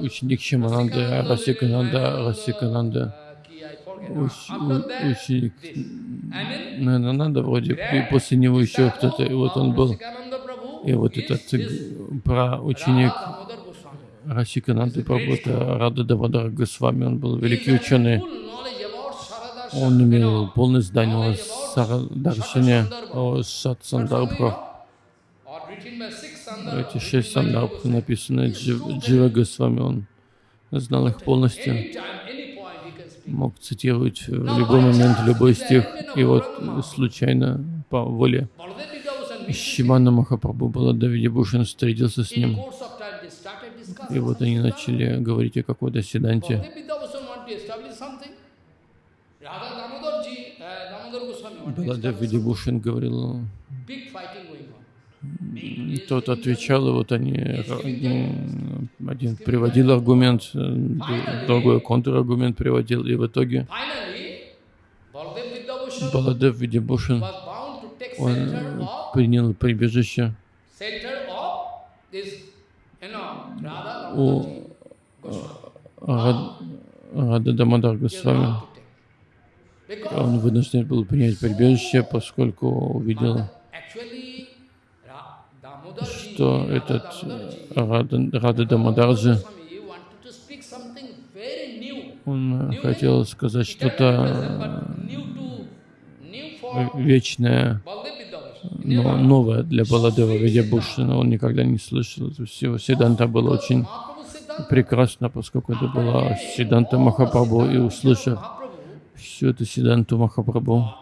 Speaker 1: Ученик Шимананда, Расикананда, Расикананда, ученик Нананда вроде, и после него еще кто-то, и вот он был, и вот этот про ученик Расикананды Прабhu, это Рада Дамадар Госвами, он был великий ученый, он имел полное знание о Сарадаршине, о Сатсандарбхах. Эти шесть сандарбх написаны Джива Госвами, он знал их полностью, мог цитировать в любой момент любой стих, и вот случайно, по воле Шимана Махапрабху Баладавиди Бушин встретился с ним, и вот они начали говорить о какой-то седанте. Баладев Видибушин говорил, тот отвечал, и вот они, один приводил аргумент, другой контраргумент приводил, и в итоге Баладев Видибушин, он принял прибежище у Рада Дамадар Госвами. Он вынужден был принять прибежище, поскольку увидел, что этот Рада Дамадарджи, он хотел сказать что-то вечное, но новое для Баладева Видябушина. Он никогда не слышал. Всего Сиданта было очень прекрасно, поскольку это была Сиданта Махапрабху, и услышав все это Сиданту Махапрабху.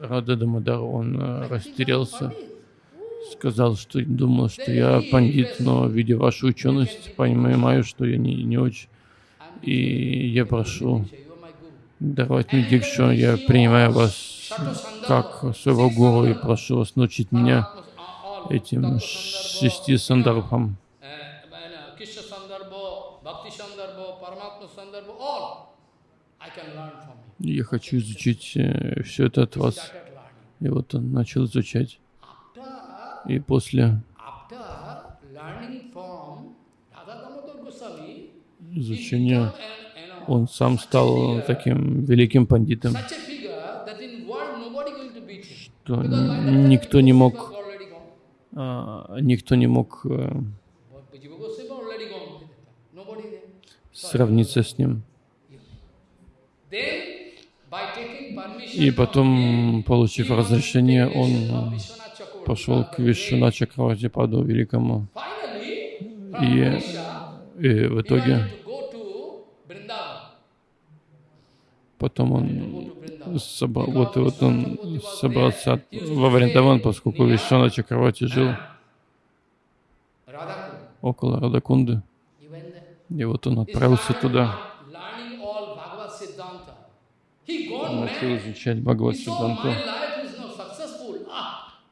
Speaker 1: Рада Дамадар, он э, растерялся, сказал, что думал, что я пандит, но видя вашу ученость, понимаю, что я не, не очень И я прошу мне дикшу, я принимаю вас как своего гуру и прошу вас научить меня этим шести сандарбхам. Я хочу изучить э, все это от вас. И вот он начал изучать. И после изучения он сам стал таким великим пандитом, что никто не мог, а, никто не мог а, сравниться с ним. И потом, получив разрешение, он пошел к Вишуна Чакраватипаду Великому. И, и в итоге потом он собрал, вот, вот он собрался во Вриндаван, поскольку Вишуна Чакравати жил около Радакунды. И вот он отправился туда. Он начал изучать Бхагават Сиддханту.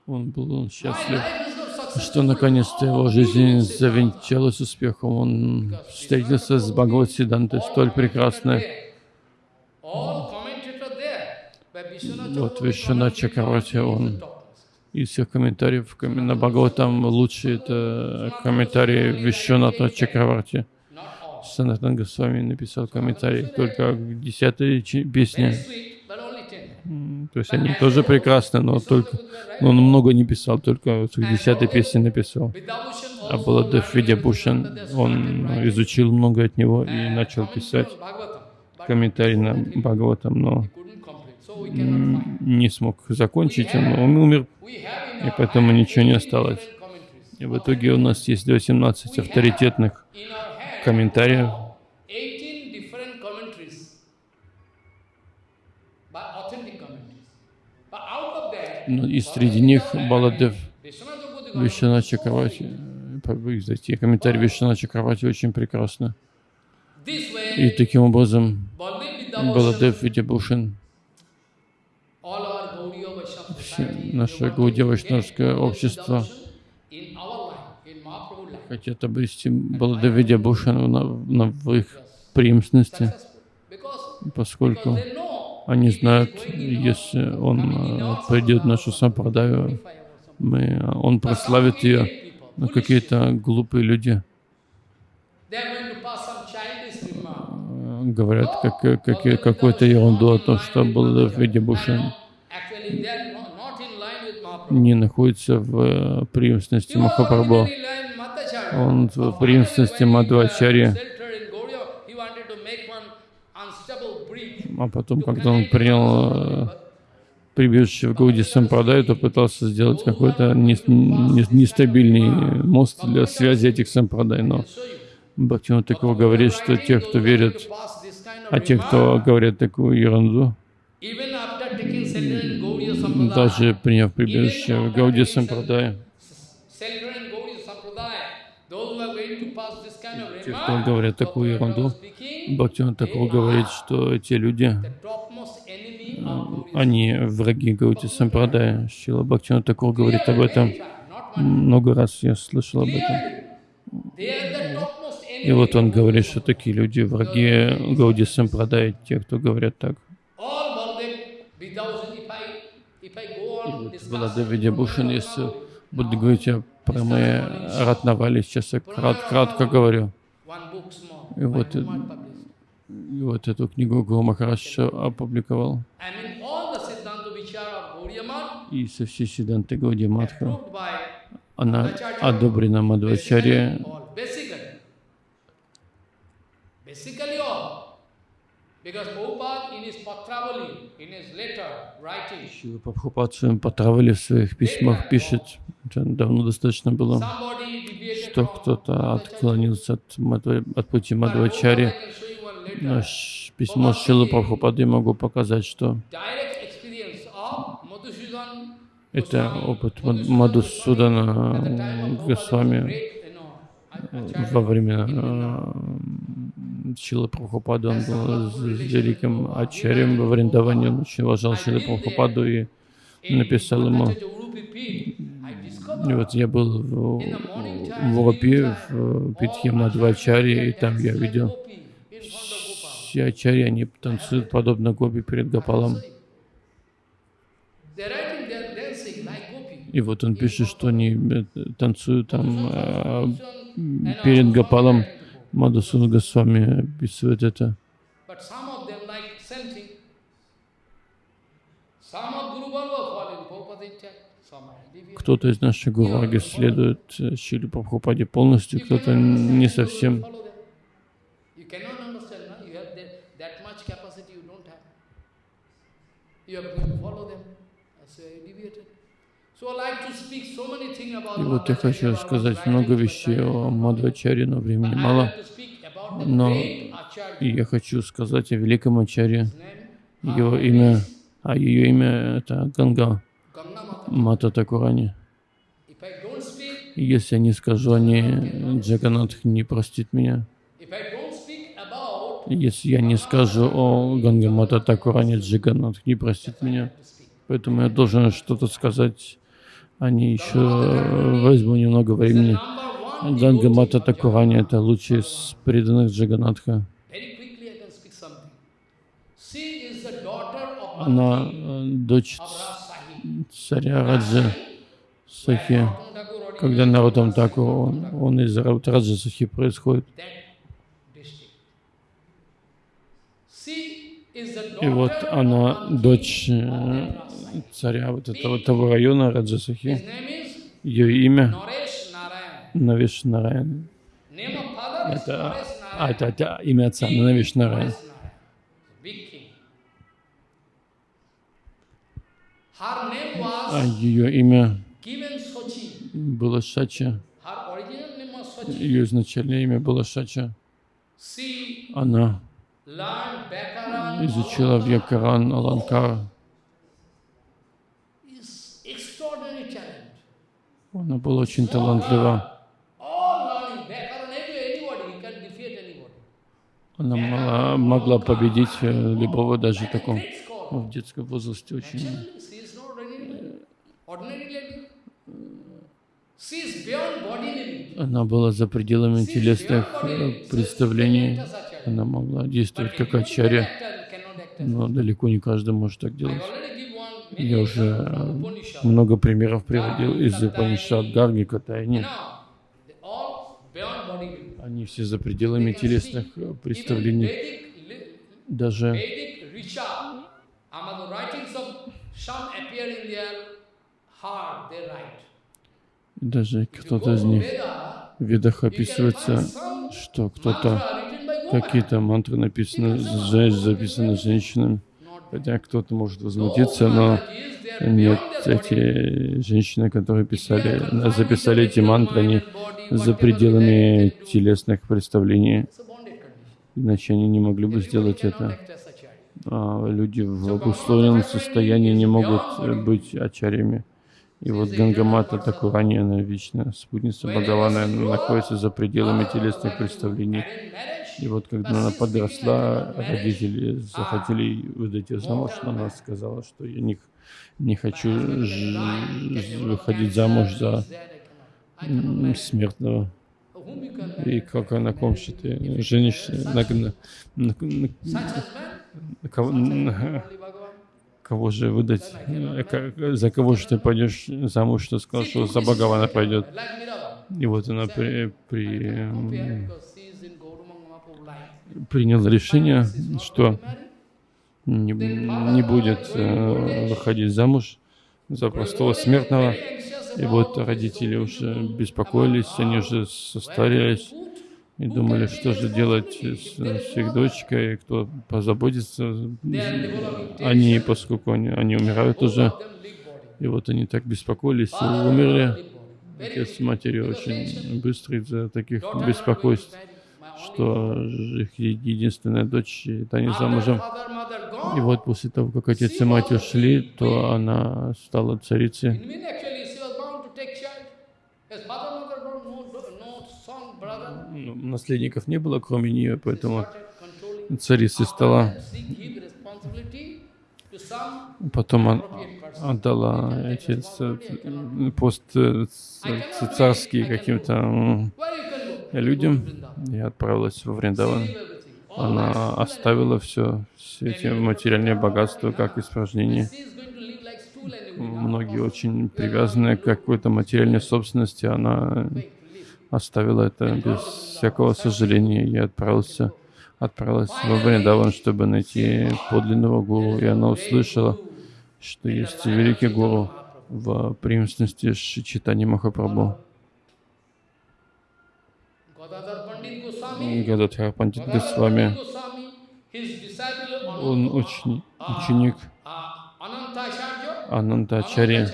Speaker 1: Он был счастлив, что наконец-то его жизнь завенчалась успехом. Он встретился с Бхагават Сиддхантой, столь прекрасной. Вот Вишвана Чакравати, он из всех комментариев на Бхагаватам лучший это комментарий Вишваната Чакравати. Санатан Госвами написал комментарий только к десятой песне. То есть они тоже прекрасны, но только но он много не писал, только к десятой песне написал. А Баладев Видябушан, он изучил много от него и начал писать комментарий на Бхагаватам, но не смог закончить, он, умер, и поэтому ничего не осталось. И в итоге у нас есть 18 авторитетных комментариев. Но и среди них Баладев Вишана Чакравати, эти комментарии Вишана Чакравати очень прекрасны. И таким образом Баладев Видябушин, наше Гаудия Вайшнавское общество хотят обрести Баладавидя Бушану на, на, в их преемственности, поскольку они знают, если он э, придет в нашу сампрадаю, мы, он прославит ее, но какие-то глупые люди. Говорят как, как, какую-то ерунду о том, что Баладавидя Бушан не находится в э, преемственности Махапрабху он в преемственности Мадхвачари. А потом, когда он принял э, прибежище в Гауди Сампрадай, то пытался сделать какой-то нестабильный мост для связи этих Сампрадай. Но Бхактивinoda такого говорит, что те, кто верят, а те, кто говорят такую ерунду, даже приняв прибежище в Гауди Сампрадай, те, кто говорят такую ерунду, Бхактиван такого говорит, что эти люди, они враги Гаути Сампрадая. Шила Бхактиван такого говорит об этом. Много раз я слышал об этом. И вот он говорит, что такие люди враги Гауди Сампрадая, те, кто говорят так. И вот Владавидя Бушин, если буду говорить про мои Ратнавали, сейчас я крат, кратко говорю. И вот, и вот эту книгу Гуру Махарадж опубликовал. И со всей Сиданты Гауди Матха она одобрена Мадвачаре. Шила Прабхупад в своем Патравали в своих письмах пишет, давно достаточно было, что кто-то отклонился от, от пути Мадвачари. Письмо Шилы Прабхупады могу показать, что это опыт Мадусудана Госвами во время Шила Прабхупада, он был великим ачарем во Вриндаване, он очень уважал Шила Прабхупаду и написал ему. И вот я был в, в Урупе, в Питхе Мадвачаре, и там я видел все ачари, они танцуют подобно гопи перед Гопалом. И вот он пишет, что они э, танцуют там э, перед Гопалом. Мадасуна Госвами описывает это. Кто-то из наших гурваги следует э, Шили Прабхупаде полностью, кто-то не совсем. И вот я хочу сказать много вещей о Мадхачаре, но времени мало. Но я хочу сказать о великом Ачаре. Его имя, а ее имя это Ганга Мата Такурани. Если я не скажу о ней, Джаганатх не простит меня. Если я не скажу о Гангамата Такуране, Джаганатх не простит меня. Поэтому я должен что-то сказать они еще возьму немного времени. Ганга Мата Такурани — это лучший из преданных Джаганатха. Она э, дочь царя Раджа Сахи. Когда Нарутам Такур, он, он из Раджа Сахи происходит. И вот она дочь э, царя вот этого того района Раджасахи. Ее имя Навиш Нараян. Это, а, это, это имя отца Навиш Нараян. А ее имя было Шача. Ее изначальное имя было Шача. Она изучила Вьякаран Аланкар. Она была очень талантлива. Она могла, могла победить э, любого даже такого в детском возрасте очень. Она была за пределами телесных э, представлений. Она могла действовать как ачарья, но далеко не каждый может так делать. Я уже много примеров приводил из Упанишад Гарги Катайни. Они все за пределами телесных представлений. Даже даже кто-то из них в ведах описывается, что кто-то какие-то мантры написаны, записаны женщинами. Хотя кто-то может возмутиться, но нет, эти женщины, которые писали, записали эти мантры, они за пределами телесных представлений. Иначе они не могли бы сделать это. А люди в обусловленном состоянии не могут быть ачарями. И вот Гангамата Такурани, она вечная спутница Бхагавана, она находится за пределами телесных представлений. И вот когда она подросла, родители захотели выдать ее замуж, но она сказала, что я не, не хочу выходить замуж за смертного. И как она комшит, женишься на, на, на, на, кого, на, кого же выдать, за кого же ты пойдешь замуж, что сказал, что за Бхагавана пойдет. И вот она при, при принял решение, что не, не будет э, выходить замуж за простого смертного. И вот родители уже беспокоились, они уже состарились и думали, что же делать с, с их дочкой, кто позаботится о ней, поскольку они, они умирают уже. И вот они так беспокоились и умерли. Отец с матерью очень быстро из-за таких беспокойств что их единственная дочь это не замужем. И вот после того, как отец и мать ушли, то она стала царицей. Ну, наследников не было, кроме нее, поэтому царицы стала. Потом отдала эти пост царские каким-то людям и отправилась во Вриндаван. Она оставила все, все эти материальные богатства как испражнение. Многие очень привязаны к какой-то материальной собственности. Она оставила это без всякого сожаления и отправился, отправилась во Вриндаван, чтобы найти подлинного гуру. И она услышала, что есть великий гуру в преемственности Шичитани Махапрабху. Гададхар Пандит Госвами, он ученик, ученик Анантачарья.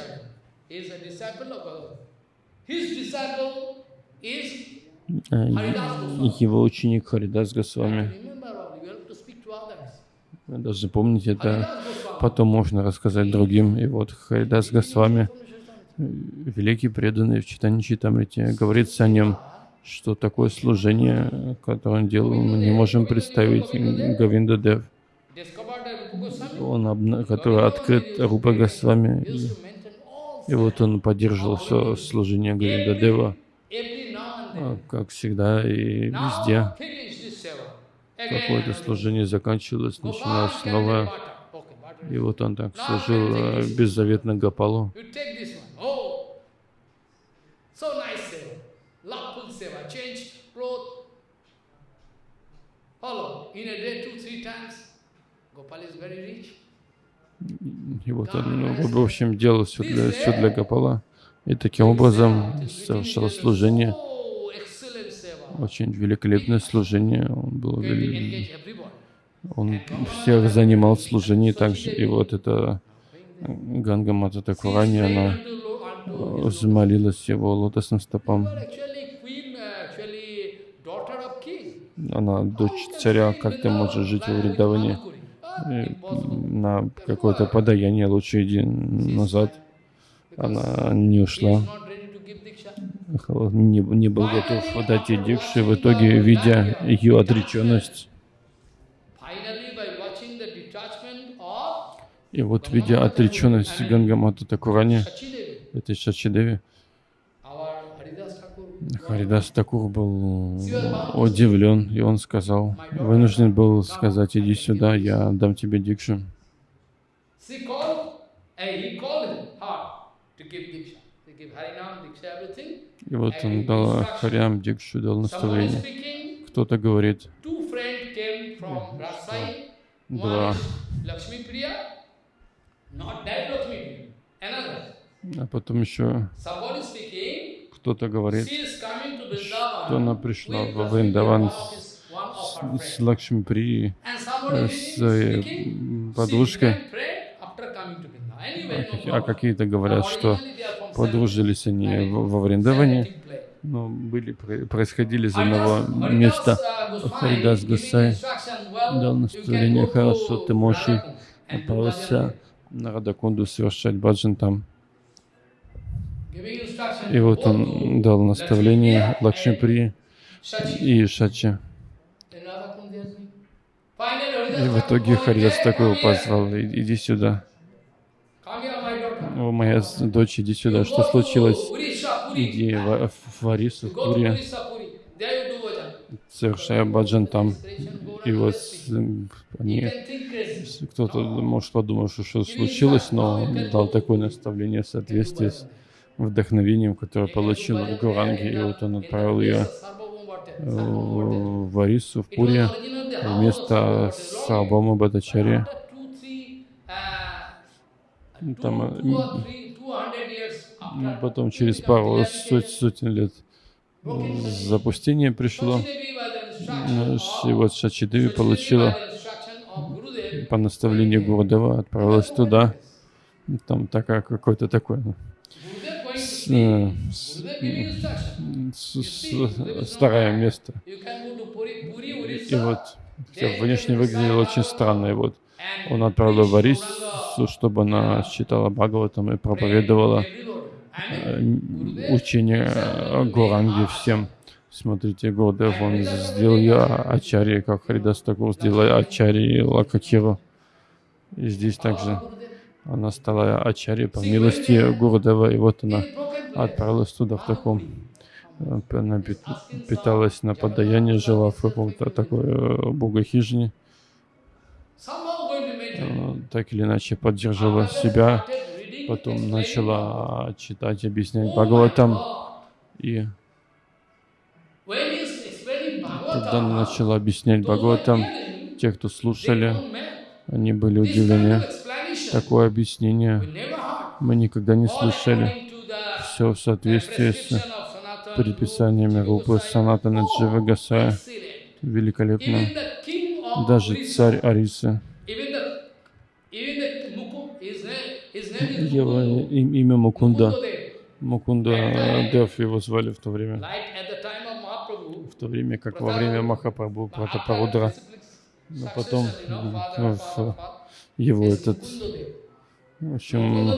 Speaker 1: Его ученик Харидас Госвами. Вы должны помнить это, потом можно рассказать другим. И вот Харидас Госвами, великий преданный в Читане Читамрите, говорится о нем, что такое служение, которое он делал, мы не можем представить Гавинда Дев, он, который открыт Рупа Госвами, и, вот он поддерживал все служение Гавинда Дева, а, как всегда и везде. Какое-то служение заканчивалось, начиналось новое. И вот он так служил э, беззаветно Гапалу. И вот он, ну, в общем, делал все для, все для Гапала. И таким образом совершал служение очень великолепное служение. Он был он всех занимал в служении также. И вот это Ганга Мата Такурани, она взмолилась его лотосным стопам. Она дочь царя, как ты можешь жить в Вриндаване? На какое-то подаяние лучше иди назад. Она не ушла не, не был готов дать ей дикши, в итоге, видя ее отреченность, и вот видя отреченность Гангамата Такурани, этой Шачидеви, Харидас Такур был удивлен, и он сказал, вынужден был сказать, иди сюда, я дам тебе дикшу. И вот он дал Харям Дикшу, дал наставление. Кто-то говорит, два а потом еще кто-то говорит, что она пришла во Вриндаван с, с, Лакшмипри, с э, подружкой. А, какие-то говорят, что подружились они во Вриндаване, но были, происходили из одного места. Харидас Гасай дал наставление, хорошо, ты можешь отправиться на Радакунду совершать баджан там. И вот он дал наставление Лакшмипри и Шачи. И в итоге Харидас такой позвал, иди сюда. О, моя дочь, иди сюда. Что случилось? Иди в, в Арису, в Пури. Совершая баджан там. И вот они, кто-то может подумать, что что случилось, но дал такое наставление в соответствии с вдохновением, которое получил в Гуранге. И вот он отправил ее в Арису, в Пури, вместо Сабама Бадачарья. Там, а, потом через пару сот, сотен лет запустение пришло. И вот Шачидеви получила по наставлению Гурдева, отправилась туда. Там такая с, с, с, старое место. И вот внешне выглядело очень странно. И вот он отправил в Арис чтобы она читала Бхагаватам и проповедовала э, учение Горанги всем. Смотрите, Гурдев, он сделал ее Ачари, как Харидас Такур сделал Ачари Лакакиру. И здесь также она стала Ачари по милости Гурдева, и вот она отправилась туда в таком, она питалась на подаяние, жила в каком-то такой э, богохижине, э, так или иначе поддерживала себя, потом начала читать, объяснять Бхагаватам, и когда она начала объяснять Бхагаватам, те, кто слушали, они были удивлены. Такое объяснение мы никогда не слышали. Все в соответствии с предписаниями Рупы Санатана Джива Гасая. Великолепно. Даже царь Арисы. Его имя Мукунда. Мукунда Дев его звали в то время. В то время, как во время Махапрабху Пратапарудра. Но потом в его этот в общем,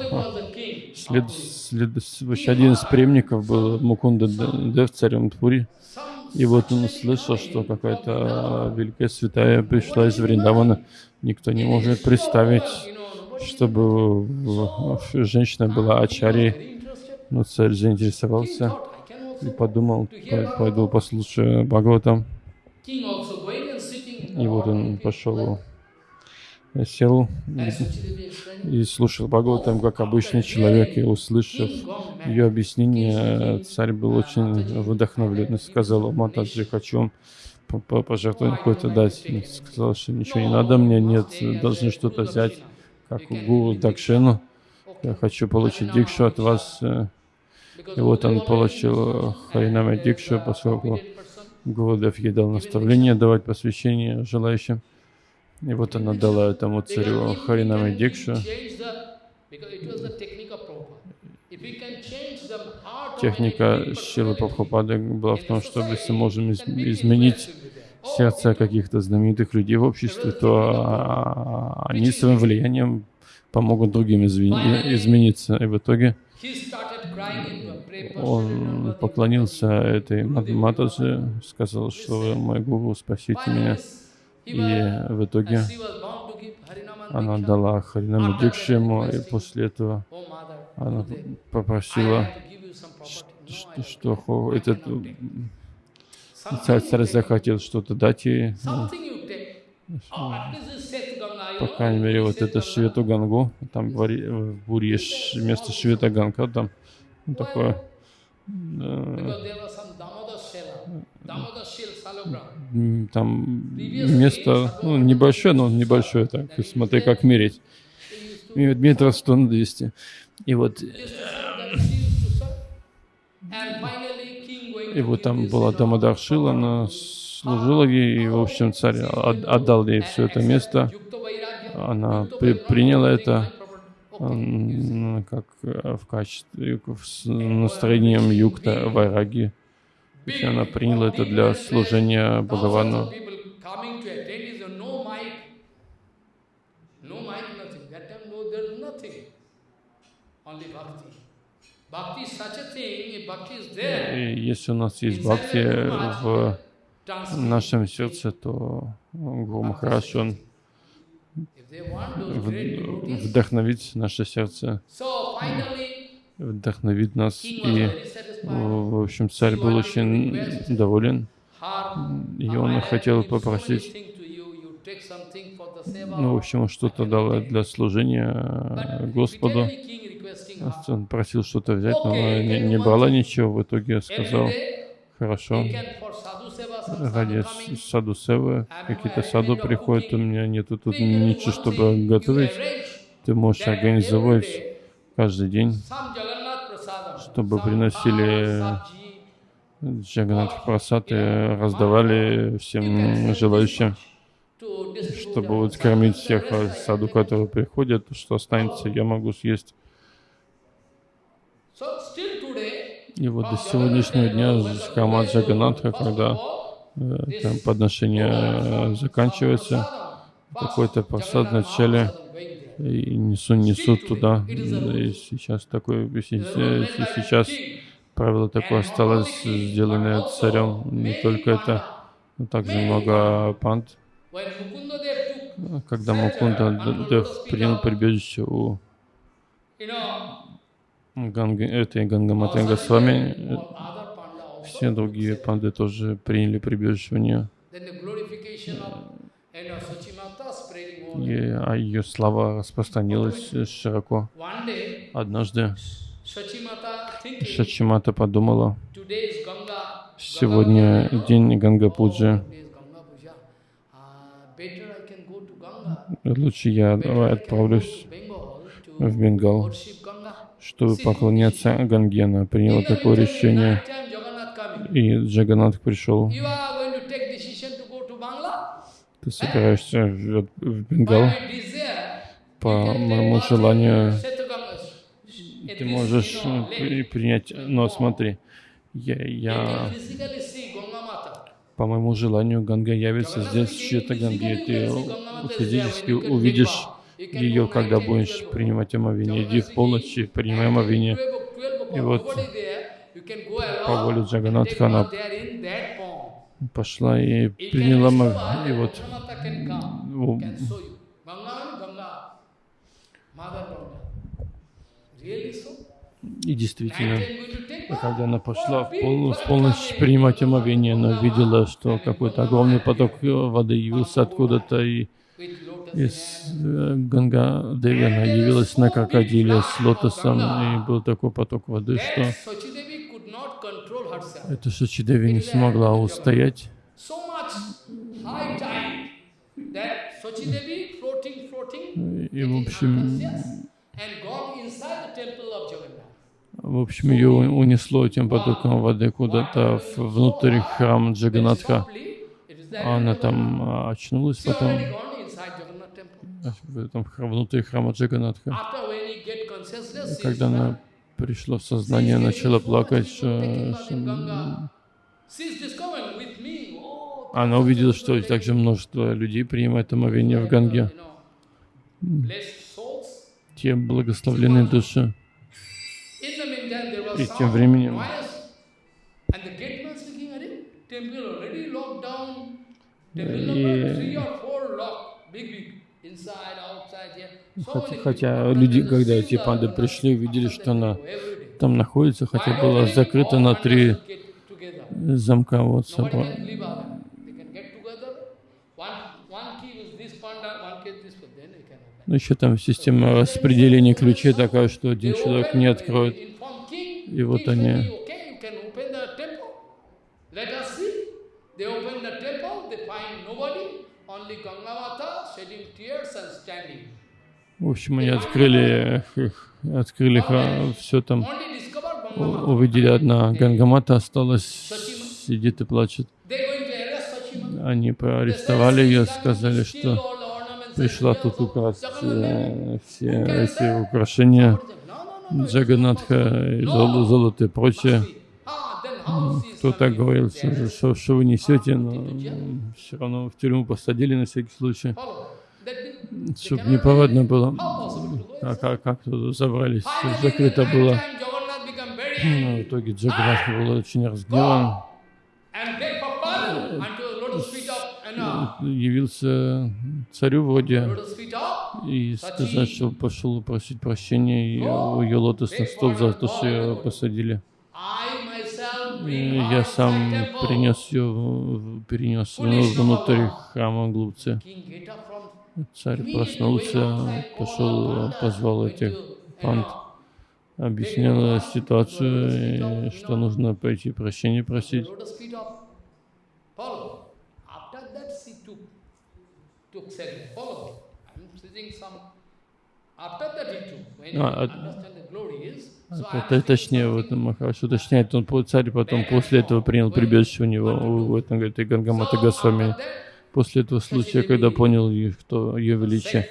Speaker 1: след, след, один из преемников был Мукунда Дев, царем Тпури. И вот он услышал, что какая-то великая святая пришла из Вриндавана. Никто не может представить, чтобы женщина была ачари. Но царь заинтересовался и подумал, пойду послушаю Бхагаватам. И вот он пошел сел и слушал Бхагаватам, как обычный человек, и услышав ее объяснение, царь был очень вдохновлен и сказал, Матаджи, хочу вам пожертвовать какой-то дать. И сказал, что ничего не надо мне, нет, должны что-то взять, как у гуру Дакшину. Я хочу получить дикшу от вас. И вот он получил Харинама дикшу, поскольку Гурудев ей дал наставление давать посвящение желающим. И вот она дала этому царю Харинаме Дикшу. Техника Шилы Прабхупады была в том, что если можем изменить сердце каких-то знаменитых людей в обществе, то они своим влиянием помогут другим измениться. И в итоге он поклонился этой Матаджи, сказал, что мой гуру, спасите меня. И в итоге она дала Харинаму Дикшу ему, и после этого она попросила, что, что этот царь, захотел что-то дать ей. По крайней мере, вот это Швету Гангу, там в Бури есть место Швета Ганга, там такое там место, ну, небольшое, но небольшое, так, смотри, как мерить. Метров 100 на 200. И вот, и вот там была Дамадар Шила, она служила ей, и, в общем, царь отдал ей все это место. Она при, приняла это как э, в качестве, с настроением юкта вайраги. Если она приняла это для служения Бхагавану. И если у нас есть бхакти в нашем сердце, то Гуру Махараш, он вдохновит наше сердце, вдохновит нас и в общем, царь был очень доволен, и он хотел попросить, ну, в общем, что-то дало для служения Господу. Он просил что-то взять, но не, не брала ничего. В итоге сказал, хорошо, ради саду севы, какие-то саду приходят, у меня нету тут ничего, чтобы готовить. Ты можешь организовать каждый день чтобы приносили Джаганат Прасад и раздавали всем желающим, чтобы вот кормить всех саду, которые приходят, что останется, я могу съесть. И вот до сегодняшнего дня Храма Джаганатха, когда э, там подношение заканчивается, какой-то просад в начале и несут, несут туда. И сейчас такой, сейчас правило такое осталось, сделанное царем. Не только это, но также много панд. Когда Мукунда Дев принял прибежище у Ганга, этой Гангаматы Госвами, все другие панды тоже приняли прибежище у нее. И, а ее слава распространилась широко. Однажды Шачимата подумала, сегодня день Гангапуджи, лучше я отправлюсь в Бенгал, чтобы поклоняться Ганге. Она приняла такое решение, и Джаганат пришел. Ты собираешься в, Бенгал по моему желанию ты можешь э, принять, но смотри, я, я по моему желанию Ганга явится здесь, в чьей-то Ганге, ты физически увидишь ее, когда будешь принимать омовение. Иди в полночи, принимай омовение. И вот по воле Джаганатха она пошла и приняла. И вот и действительно, когда она пошла в, пол, в полночь принимать омовение, она видела, что какой-то огромный поток воды явился откуда-то, и из э, Ганга Деви она явилась на крокодиле с лотосом, и был такой поток воды, что эта Сочидеви не смогла устоять. И, в общем, в общем, ее унесло этим потоком воды куда-то внутрь храма Джаганатха. Она там а, очнулась потом в этом внутри храма Джаганатха. Когда она пришла в сознание, начала плакать, она увидела, что также множество людей принимает омовение в Ганге. Те благословленные души. И тем временем и хотя, хотя люди, когда эти панды пришли, увидели, что она там находится, хотя была закрыта на три замка вот собой. Но еще там система распределения ключей такая, что один человек не откроет. И вот они в общем, они открыли, открыли все там, увидели одна Гангамата осталась, сидит и плачет. Они поарестовали ее, сказали, что пришла тут украсть э, все эти украшения Джаганатха, золото, золото и прочее. Кто так говорил, что, что вы несете, но все равно в тюрьму посадили на всякий случай, чтобы неповадно было. А как, как забрались, закрыто было. Но в итоге Джаганатх был очень разгневан. Явился царю вроде и сказать, что пошел просить прощения и у ее лотосный стол за то, что ее посадили. Я сам принес ее, перенес внутрь храма глупцы. Царь проснулся, пошел, позвал этих панд, объяснил ситуацию, что нужно пойти прощения просить. А, а, точнее, вот Махараш уточняет, он царь потом после этого принял прибежище у него, у этом, говорит, и Гангамата Госвами, после этого случая, когда понял, кто ее величие.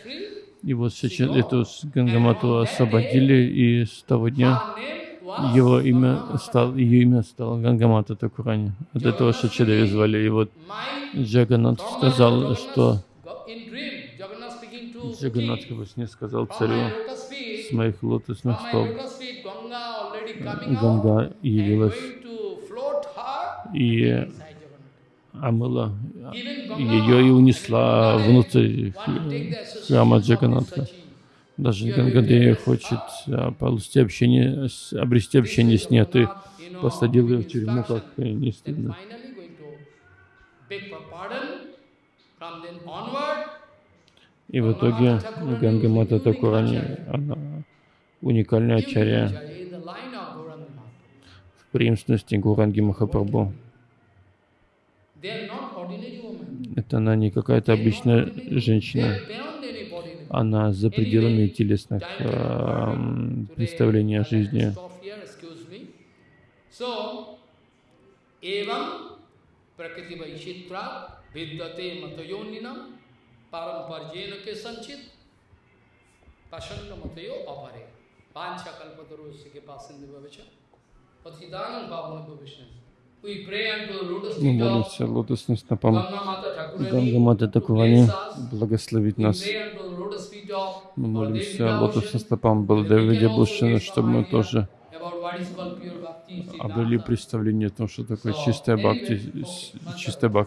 Speaker 1: И вот сейчас эту Гангамату освободили, и с того дня его имя стало, ее имя стало Гангамата Такурани. От этого Шачадави звали. И вот Джаганат сказал, что Джаганатха во сне сказал царю, с моих лотосных стоп
Speaker 2: Ганга явилась. и. Омыла
Speaker 1: Ganga,
Speaker 2: ее и унесла внутрь храма Джаганатха. Даже Гангадея хочет а, получить общение, обрести общение с ней, а ты посадил ее в тюрьму, как не стыдно. И в итоге Ганга Мата Такурани, она уникальная
Speaker 1: Mahaprabhu.
Speaker 2: в преемственности Гуранги Махапрабху.
Speaker 1: They are not ordinary women.
Speaker 2: Это она не какая-то обычная женщина, она за пределами телесных эм, представлений о жизни.
Speaker 1: So, evam prakriti
Speaker 2: Мы молимся лотосным стопам
Speaker 1: Ganga Mata Thakurani
Speaker 2: Ганга Мата
Speaker 1: to
Speaker 2: Такурани
Speaker 1: bless us.
Speaker 2: благословить нас. Мы молимся лотосным стопам Баладеви Бушина, чтобы мы тоже обрели представление о том, что такое чистая бхакти, чистая бхакти.